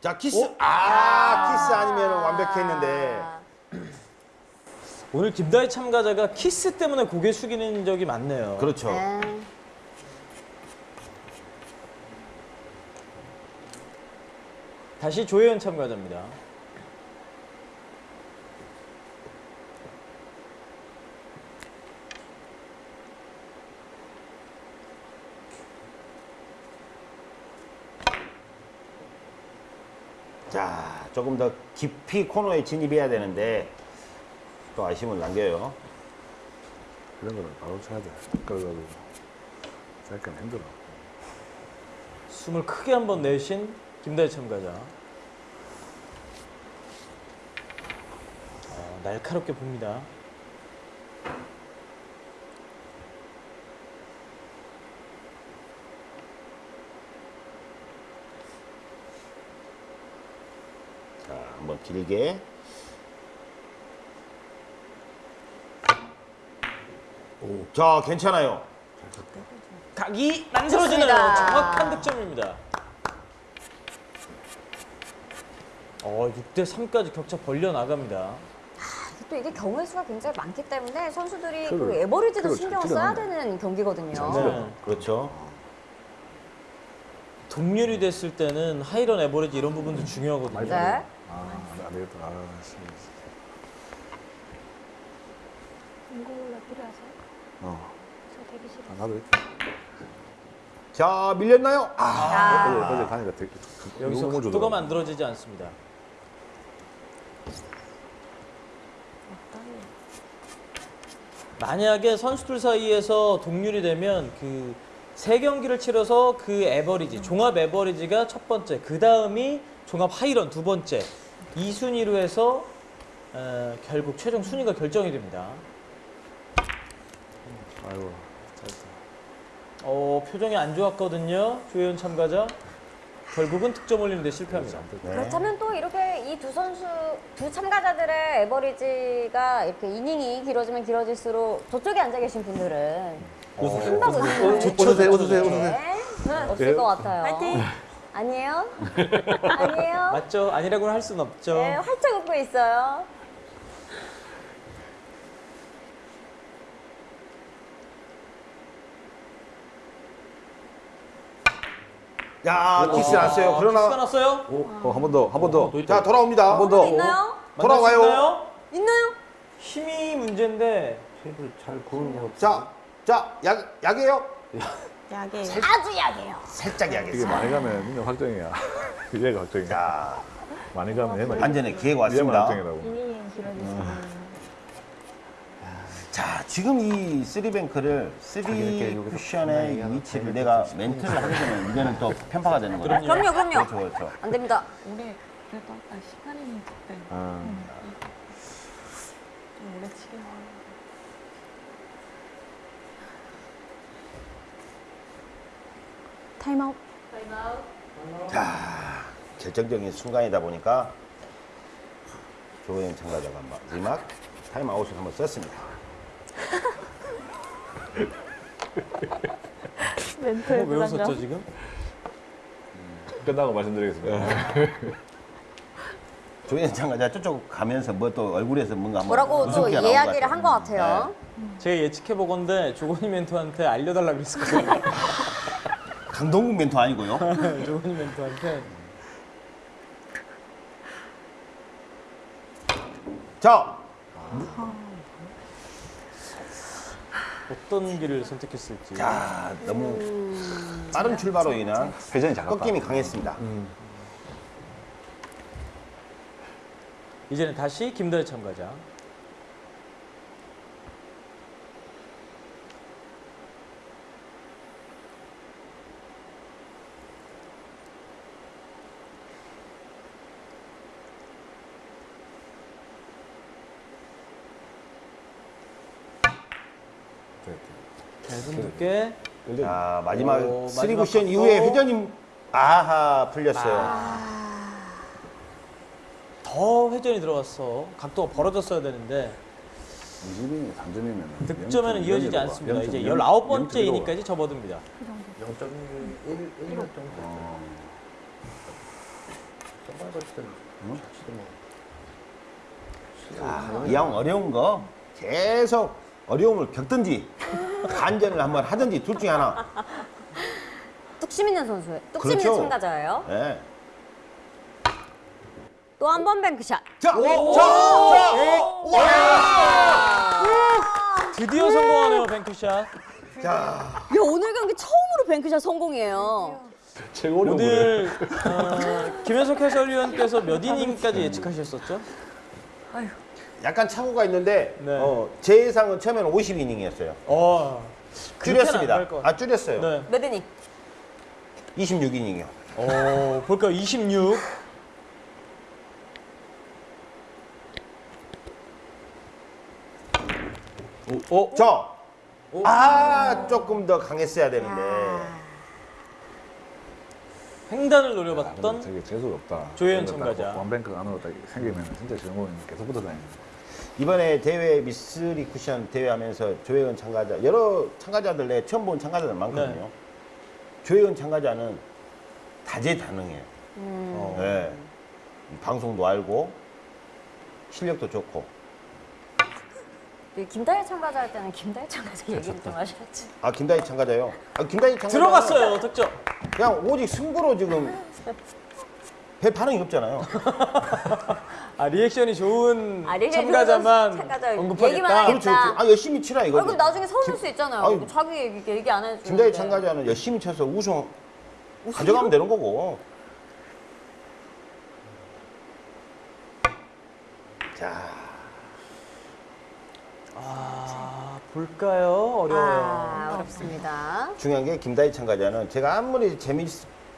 자 키스. 아, 키스 아니면 완벽했는데. *clears throat* 오늘 김다희 참가자가 키스 때문에 고개 숙이는 적이 많네요. 그렇죠. 네. 다시 조혜은 참가자입니다. 자, 조금 더 깊이 코너에 진입해야 되는데 또 아쉬움을 남겨요. 이런 거는 바로 쳐야 돼. 그래가지고 약간 힘들어. 숨을 크게 한번 내쉰 김다희 참가자. 어, 날카롭게 봅니다. 자, 한번 길게. 오, 자, 괜찮아요. 각이 만들어지는 좋습니다. 정확한 득점입니다. 어, 6대 3까지 격차 벌려 나갑니다. 또 이게 경우의 수가 굉장히 많기 때문에 선수들이 그 그걸- 에버리지도 그걸 신경 잘 써야. 되는 경기거든요. 네. 그렇죠. 동률이 됐을 때는 하이런 에버리지 이런 부분도 중요하거든요. 네. 아, 안 되겠다. 아, 씨. 인공놀라 필요하세요? 어. 아, 나도 이렇게. 자, 밀렸나요? 아, 어제, 어제 가니까 되게 여기서 각도가. 만들어지지 않습니다. 만약에 선수들 사이에서 동률이 되면 그 세 경기를 치러서 그 에버리지 종합 에버리지가 첫 번째, 그 다음이 종합 하이런 두 번째 이 순위로 해서 어, 결국 최종 순위가 결정이 됩니다. 아이고, 잘했어. 어, 표정이 안 좋았거든요. 조혜연 참가자 결국은 득점 올리는데 실패합니다. 네. 그렇다면 또 이렇게 이 두 선수, 두 참가자들의 에버리지가 이렇게 이닝이 길어지면 길어질수록 저쪽에 앉아 계신 분들은 웃으세요, 웃으세요, 웃으세요. 네, 없을 것 같아요. 파이팅! 아니에요? *laughs* 아니에요? 맞죠? 아니라고는 할 수는 없죠. 네, 활짝 웃고 있어요. 야, 키스 났어요. 키스가 그러나 났어요? 어, 한 번 더, 한 번 더. 자, 돌아옵니다. 한 번 더. 있나요? 돌아와요. 만날 수 있나요? 있나요? 힘이 문제인데 테이블 잘 구는 거. 자, 자, 약, 약이에요? *laughs* 약에 아주 약해요. 살짝 이게 약이었어요. 많이 가면 민영 확정이야. *laughs* 얘가 확정이야. 자, 많이 가면 얘만 완전히 기회가 얘만 왔습니다. 확정이라고. 길어지시면 자, 지금 이 쓰리뱅크를 쓰리 쿠션의 위치를 내가 멘트를 하게 되면 이거는 또 편파가 되는 거죠. 그럼요. 그럼요, 그럼요. 그렇죠, 그렇죠. 안 됩니다. 올해 그래도 아까 시간이 그때 음. 좀 오래 치긴 하는데. 타임아웃. 자, 결정적인 순간이다 보니까 조혜은 참가자가 마지막 타임아웃을 한번 썼습니다. *laughs* 멘트에 뭐 외웠었죠 지금? 끝나고 말씀드리겠습니다. *laughs* 조호영 참가자 저쪽 가면서 뭐 또 얼굴에서 뭔가 뭐라고 또 이야기를 것한것 같아요. 제가 예측해 보건데 조건희 멘토한테 알려달라 그랬었거든요. 네. *laughs* 강동국 멘토 아니고요. 조건희 멘토한테 자, 어떤 길을 선택했을지. 자, 너무 빠른 출발로 인한 회전이 작았다. 꺾임이 강했습니다. 이제는 다시 김다혜 참가자. 자, 손 두께. 자, 마지막 오, 마지막 쿠션 각도. 이후에 회전이 아하 풀렸어요. 더 회전이 들어갔어. 각도가 벌어졌어야 되는데 20이면 3점이면 득점에는 이어지지 않습니다. 이제 19번째 이닝까지 접어듭니다. 0.1 정도. 정말 때는 자치도 뭐. 아, 이왕 어려운 거 계속 어려움을 겪든지 반전을 한번 하든지 둘 중에 하나. 뚝심 있는 선수예요. 뚝심 그렇죠. 있는 참가자예요. 예. 또한 번 뱅크샷. 자, 자, 드디어 성공하네요, 뱅크샷. 자, 야, 오늘 경기 처음으로 뱅크샷 성공이에요. 어려운 거예요. 오늘 어, 김현석 해설위원께서 몇 이닝까지 예측하셨었죠? 약간 착오가 있는데 네. 어, 제 예상은 처음에는 50이닝이었어요. 어, 줄였습니다. 것 아, 줄였어요. 네. 몇 이닝? 26이닝이요. 어, 볼까요? 26. 오, 오, 저, 아, 조금 더 강했어야 되는데. 횡단을 아, 노려봤던 되게 재수가 없다. 조혜연 참가자. 딱 원뱅크 안으로 딱 생기면 진짜 주인공이 계속 붙어 다니는. 이번에 대회 미스리 쿠션 대회 하면서 조혜은 참가자 여러 참가자들 내 처음 본 참가자들 많거든요. 네. 조혜은 참가자는 다재다능해요. 음. 어. 네. 방송도 알고 실력도 좋고. 이 김다혜 참가자 할 때는 김다혜 참가자 얘기를 좀 하셔야지. 아 김다희 참가자요. 아 김다희 참가자 들어갔어요, 득점. 그냥 오직 승부로 지금 *laughs* 별 반응이 없잖아요. *laughs* 아, 리액션이 좋은 아, 리액션이 참가자만 좋은 참가자 언급하겠다. 하겠다. 그렇죠. 그렇죠. 아 열심히 치라 아, 이거죠. 그럼 나중에 서운할 수 있잖아요. 아유, 자기 얘기, 얘기 안 해주는데. 김다희 참가자는 열심히 쳐서 우승 가져가면 되는 거고. 자. 아, 볼까요? 어려워요. 아, 어렵습니다. 중요한 게 김다희 참가자는 제가 아무리 재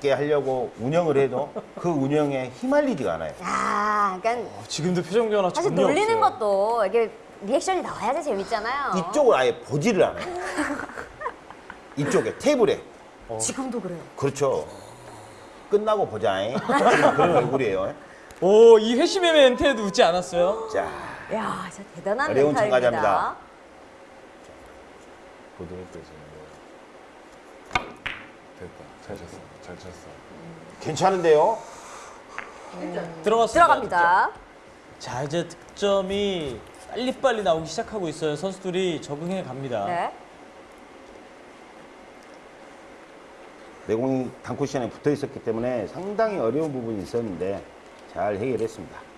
밌게 하려고 운영을 해도 그 운영에 휘말리지가 않아요. 야, 그러니까 어, 지금도 표정 변화 사실 전혀 놀리는 없어요. 것도 이게 리액션이 나와야지 재밌잖아요. 이쪽을 아예 보지를 않아요. *laughs* 이쪽에 테이블에. 지금도 그래요. 그렇죠. 끝나고 보자잉. *laughs* 그런 얼굴이에요. 오, 이 회심의 멘트에도 웃지 않았어요? 자, 야, 진짜 대단한 어려운 멘탈입니다. 참가자입니다. 부드럽게 지는 거. 됐다. 잘 쳤어. 잘 쳤어. 괜찮은데요? 들어갔습니다. 들어갑니다. 자, 이제 득점이 빨리빨리 나오기 시작하고 있어요. 선수들이 적응해 갑니다. 네. 내공이 단쿠션에 붙어 있었기 때문에 상당히 어려운 부분이 있었는데 잘 해결했습니다.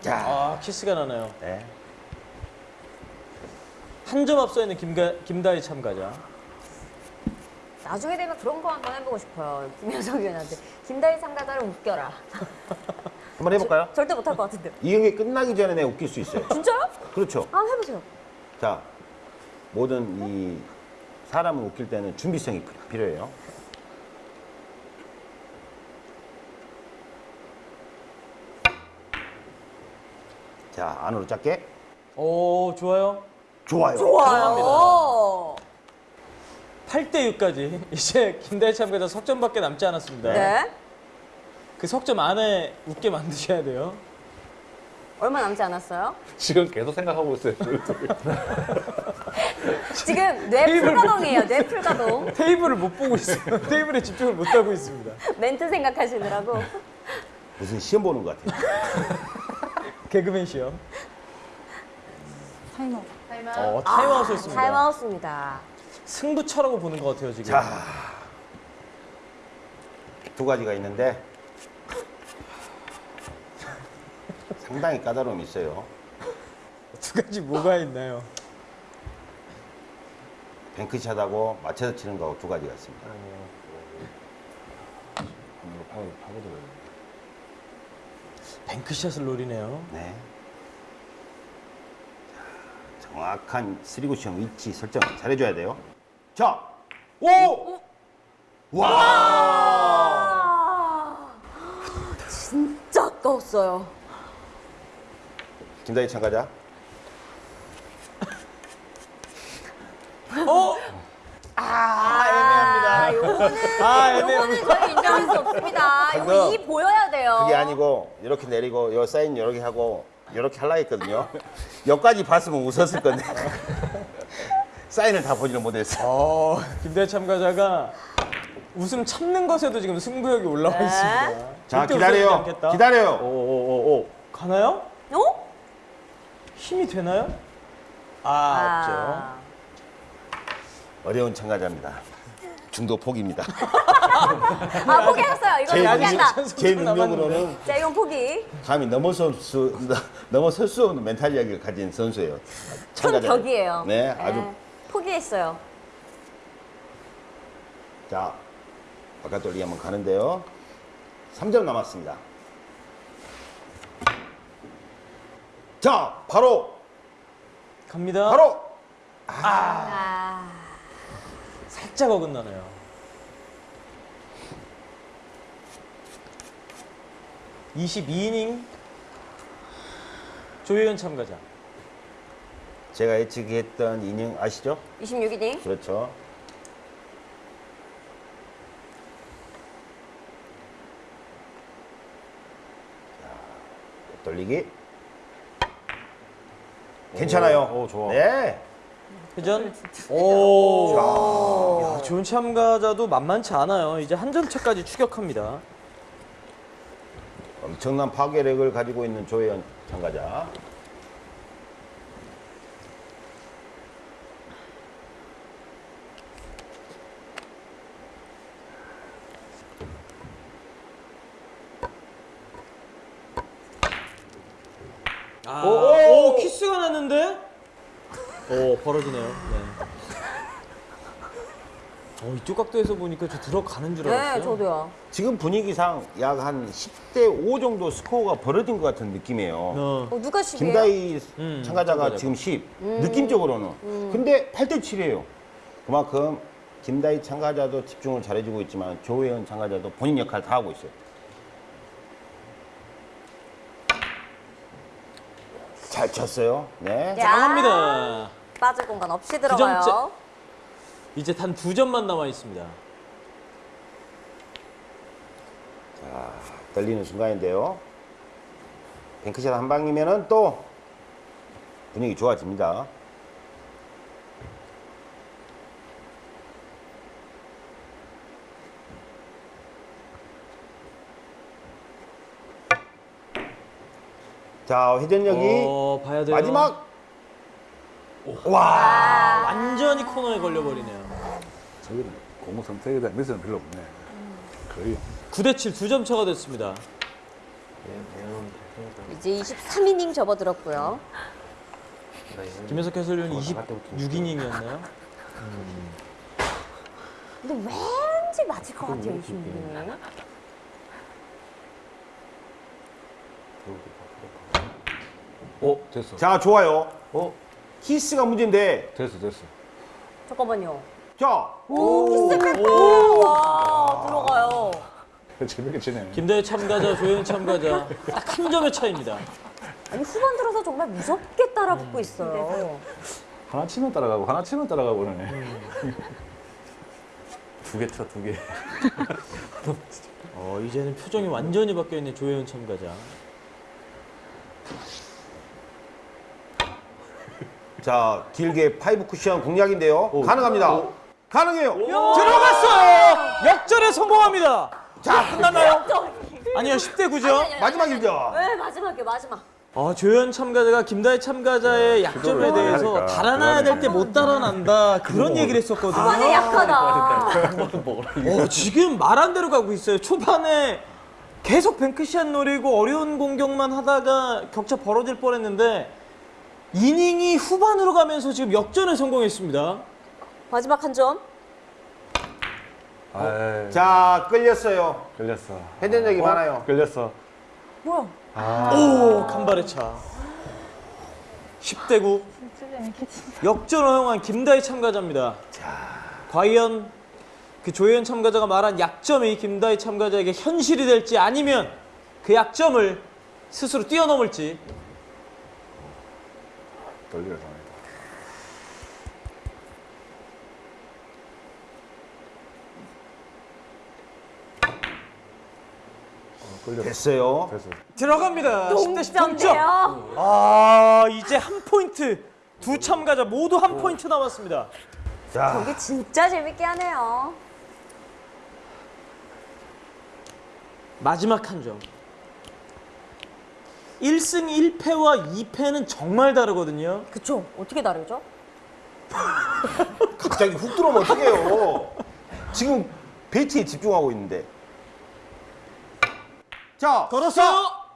자, 아, 키스가 나네요. 네. 한 점 앞서 있는 김가, 김다희 참가자. 나중에 되면 그런 거 한번 해보고 싶어요. 김효석 위원한테. 김다희 참가자를 웃겨라. *laughs* 한번 해볼까요? 절대 못할 것 같은데. 이 경기 끝나기 전에 내가 웃길 수 있어요. 진짜요? 그렇죠. 한번 해보세요. 자, 모든 이 사람을 웃길 때는 준비성이 필- 필요해요. 자, 안으로 짧게. 오 좋아요. 좋아요. 좋아요. 8대 6까지 *laughs* 이제 참가자 석점밖에 남지 않았습니다. 네. 그 석점 안에 웃게 만드셔야 돼요. 얼마 남지 않았어요? *laughs* 지금 계속 생각하고 있어요. *laughs* 지금 뇌 테이블 풀가동이에요. 뇌 풀가동. 테이블을 못 보고 있어요. 테이블에 집중을 못 하고 있습니다. 멘트 생각하시느라고. 무슨 시험 보는 것 같아요. 개그맨 시요. 타이머. 어, 타임아웃이었습니다. 타임아웃입니다. 승부처라고 보는 것 같아요 지금. 자, 두 가지가 있는데 상당히 까다로움이 있어요. 두 가지 뭐가 있나요? bank shot하고 맞춰서 치는 거하고 두 가지가 있습니다. 뱅크샷을 노리네요. 네. 자, 정확한 쓰리구션 위치 설정 잘해줘야 돼요. 자, 오! 와! 아, 진짜 아까웠어요. 김다희 참가자. 어? 아, 요거는, 아, 요거는 저희 인정할 수 없습니다. 이거 이 보여야 돼요. 그게 아니고 이렇게 내리고 요 사인 이렇게 하고 이렇게 하려 했거든요. 여기까지 봤으면 웃었을 건데 *laughs* 사인을 다 보지는 못했어요. 어, 김다희 참가자가 웃음 참는 것에도 지금 승부욕이 올라와 네. 있습니다. 자 기다려요. 기다려요. 오오오 오 가나요? 어? 힘이 되나요? 아, 어려운 참가자입니다. 중도 포기입니다. 아, 포기했어요. 제, 포기한다. 능력, 제 능력으로는 자, 이건 포기. 감히 넘어설 수 넘어설 수 없는 멘탈력을 가진 선수예요. 큰 격이에요. 네, 아주 포기했어요. 자 바깥 돌리기 한번 가는데요. 3점 남았습니다. 자 바로 갑니다. 바로 아, 살짝 어긋나네요. (22이닝) 조혜연 참가자 제가 예측했던 이닝 아시죠? 26이닝. 그렇죠. 자, 돌리기. 괜찮아요. 오, 좋아. 네. 회전 오. 야, 좋은 참가자도 만만치 않아요. 이제 한 점 차까지 추격합니다. 엄청난 파괴력을 가지고 있는 조혜연 참가자. 아, 오, 오, 키스가 났는데 오 벌어지네요 네. 어, 이쪽 각도에서 보니까 저 들어가는 줄 알았어요 네, 저도요. 지금 분위기상 약 한 10대 5 정도 스코어가 벌어진 것 같은 느낌이에요. 어. 어, 누가 10이에요? 김다희 음, 참가자가 참가자가. 지금 10, 느낌적으로는. 근데 8대 7이에요. 그만큼 김다희 참가자도 집중을 잘해주고 있지만 조혜연 참가자도 본인 역할 다 하고 있어요. 잘 쳤어요. 네. 야, 강합니다 빠질 공간 없이 점째. 들어가요. 이제 단 두 점만 남아 있습니다 떨리는 순간인데요. 뱅크샷 한 방이면은 또 분위기 좋아집니다. 자, 회전력이 어, 봐야 돼요 마지막 와 완전히 코너에 걸려버리네요 저기는 공무 선택에 대한 미스는 별로 없네. 거의. 9대 7 두 점 차가 됐습니다 이제 23이닝 접어들었고요. 김현석 해설위원 26이닝이었나요? 근데 왠지 맞을 것 같아요, 이 친구. 어 됐어. 자, 좋아요. 어 키스가 문제인데. 됐어 됐어. 잠깐만요. 자, 오, 키스! 와, 들어가요. 재밌게 치네. 김다희 참가자, 조혜은 참가자 딱 한 점의 차이입니다. 아니, 후반 들어서 정말 무섭게 따라붙고 있어요. 하나 치면 따라가고 하나 치면 따라가고 그러네. 두개 쳐, 두 개. 어, 이제는 표정이 완전히 바뀌어 있는 조혜은 참가자. 자, 길게 five cushion 공략인데요. 가능합니다. 가능해요. 들어갔어요! 역전에 성공합니다. 자, 끝났나요? 아니요, 10대 9죠. 마지막 일점. 네, 마지막에 마지막. 아, 조혜은 참가자가 김다희 참가자의 약점에 대해서 하니까. 달아나야 될 때 못 달아난다. 그런 얘기를 했었거든요. 후반에 약하다. 어, 지금 말한 대로 가고 있어요. 초반에 계속 뱅크샷 노리고 어려운 공격만 하다가 격차 벌어질 뻔했는데 이닝이 후반으로 가면서 지금 역전에 성공했습니다. 마지막 한 점. 아 자, 끌렸어요. 걸렸어. 해된 적이 많아요. 걸렸어. 뭐야? 오, 간발의 차. 10대 9. 역전 허용한 김다희 참가자입니다. 과연 그 조혜연 참가자가 말한 약점이 김다희 참가자에게 현실이 될지 아니면 그 약점을 스스로 뛰어넘을지 당했다. 어, 걸렸어. 됐어요. 됐어. 들어갑니다. 10대 10 동점. 동점대요. 아, 이제 한 포인트. 두 참가자 모두 한 포인트 남았습니다. 자, 경기 진짜 재밌게 하네요. 마지막 한 점. 1승 1패와 2패는 정말 다르거든요. 그쵸? 어떻게 다르죠? *laughs* 갑자기 훅 들어오면 어떡해요. 지금 베이트에 집중하고 있는데. 자, 걸었어.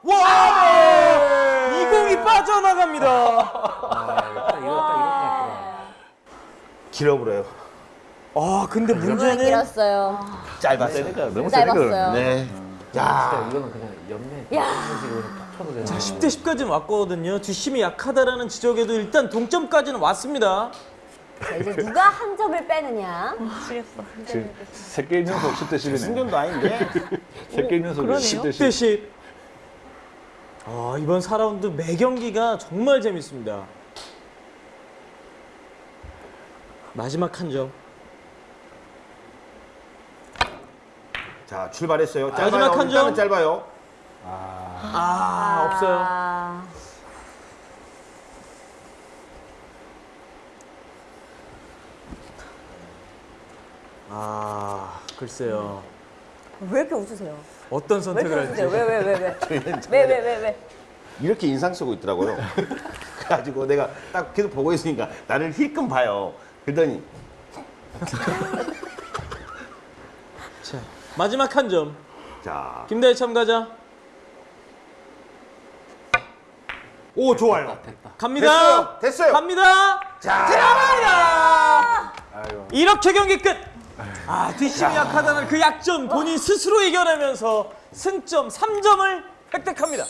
와! 이 공이 빠져나갑니다. 딱 이거, 것 같더라. 길어버려요. 아, 근데 이번엔 문제는 길었어요. 짧았어요. 너무 짧았어요. 네. 진짜 자, 이거는 그냥 옆면 야. 이런 식으로 딱 되는 자, 10대 10까지는 왔거든요. 뒷심이 약하다라는 지적에도 일단 동점까지는 왔습니다. 자, 이제 누가 한 점을 빼느냐. 지금 세 게임 연속 10대 10이네. 승전도 아닌데. 세 게임 연속 10대 10대 10. 10. 아, 이번 4라운드 매 경기가 정말 재밌습니다. 마지막 한 점. 자, 출발했어요. 짧아요. 마지막 한 점. 짧아요. 아, 없어요. 아, 아, 글쎄요. 왜 이렇게 웃으세요? 어떤 왜 선택을 할지. 왜, 왜, 왜, 왜? 왜, 왜, 왜, 왜? 이렇게 인상 쓰고 있더라고요. *laughs* 그래가지고 내가 딱 계속 보고 있으니까 나를 힐끔 봐요. 그러더니 *laughs* 자, 마지막 한 점. 자, 김다희 참가자. 오 좋아요. 갑니다. 됐어요. 됐어요. 갑니다. 자, 들어갑니다. 이렇게 경기 끝. 아, 뒷심이 약하다는 그 약점 본인 스스로 이겨내면서 승점 3점을 획득합니다.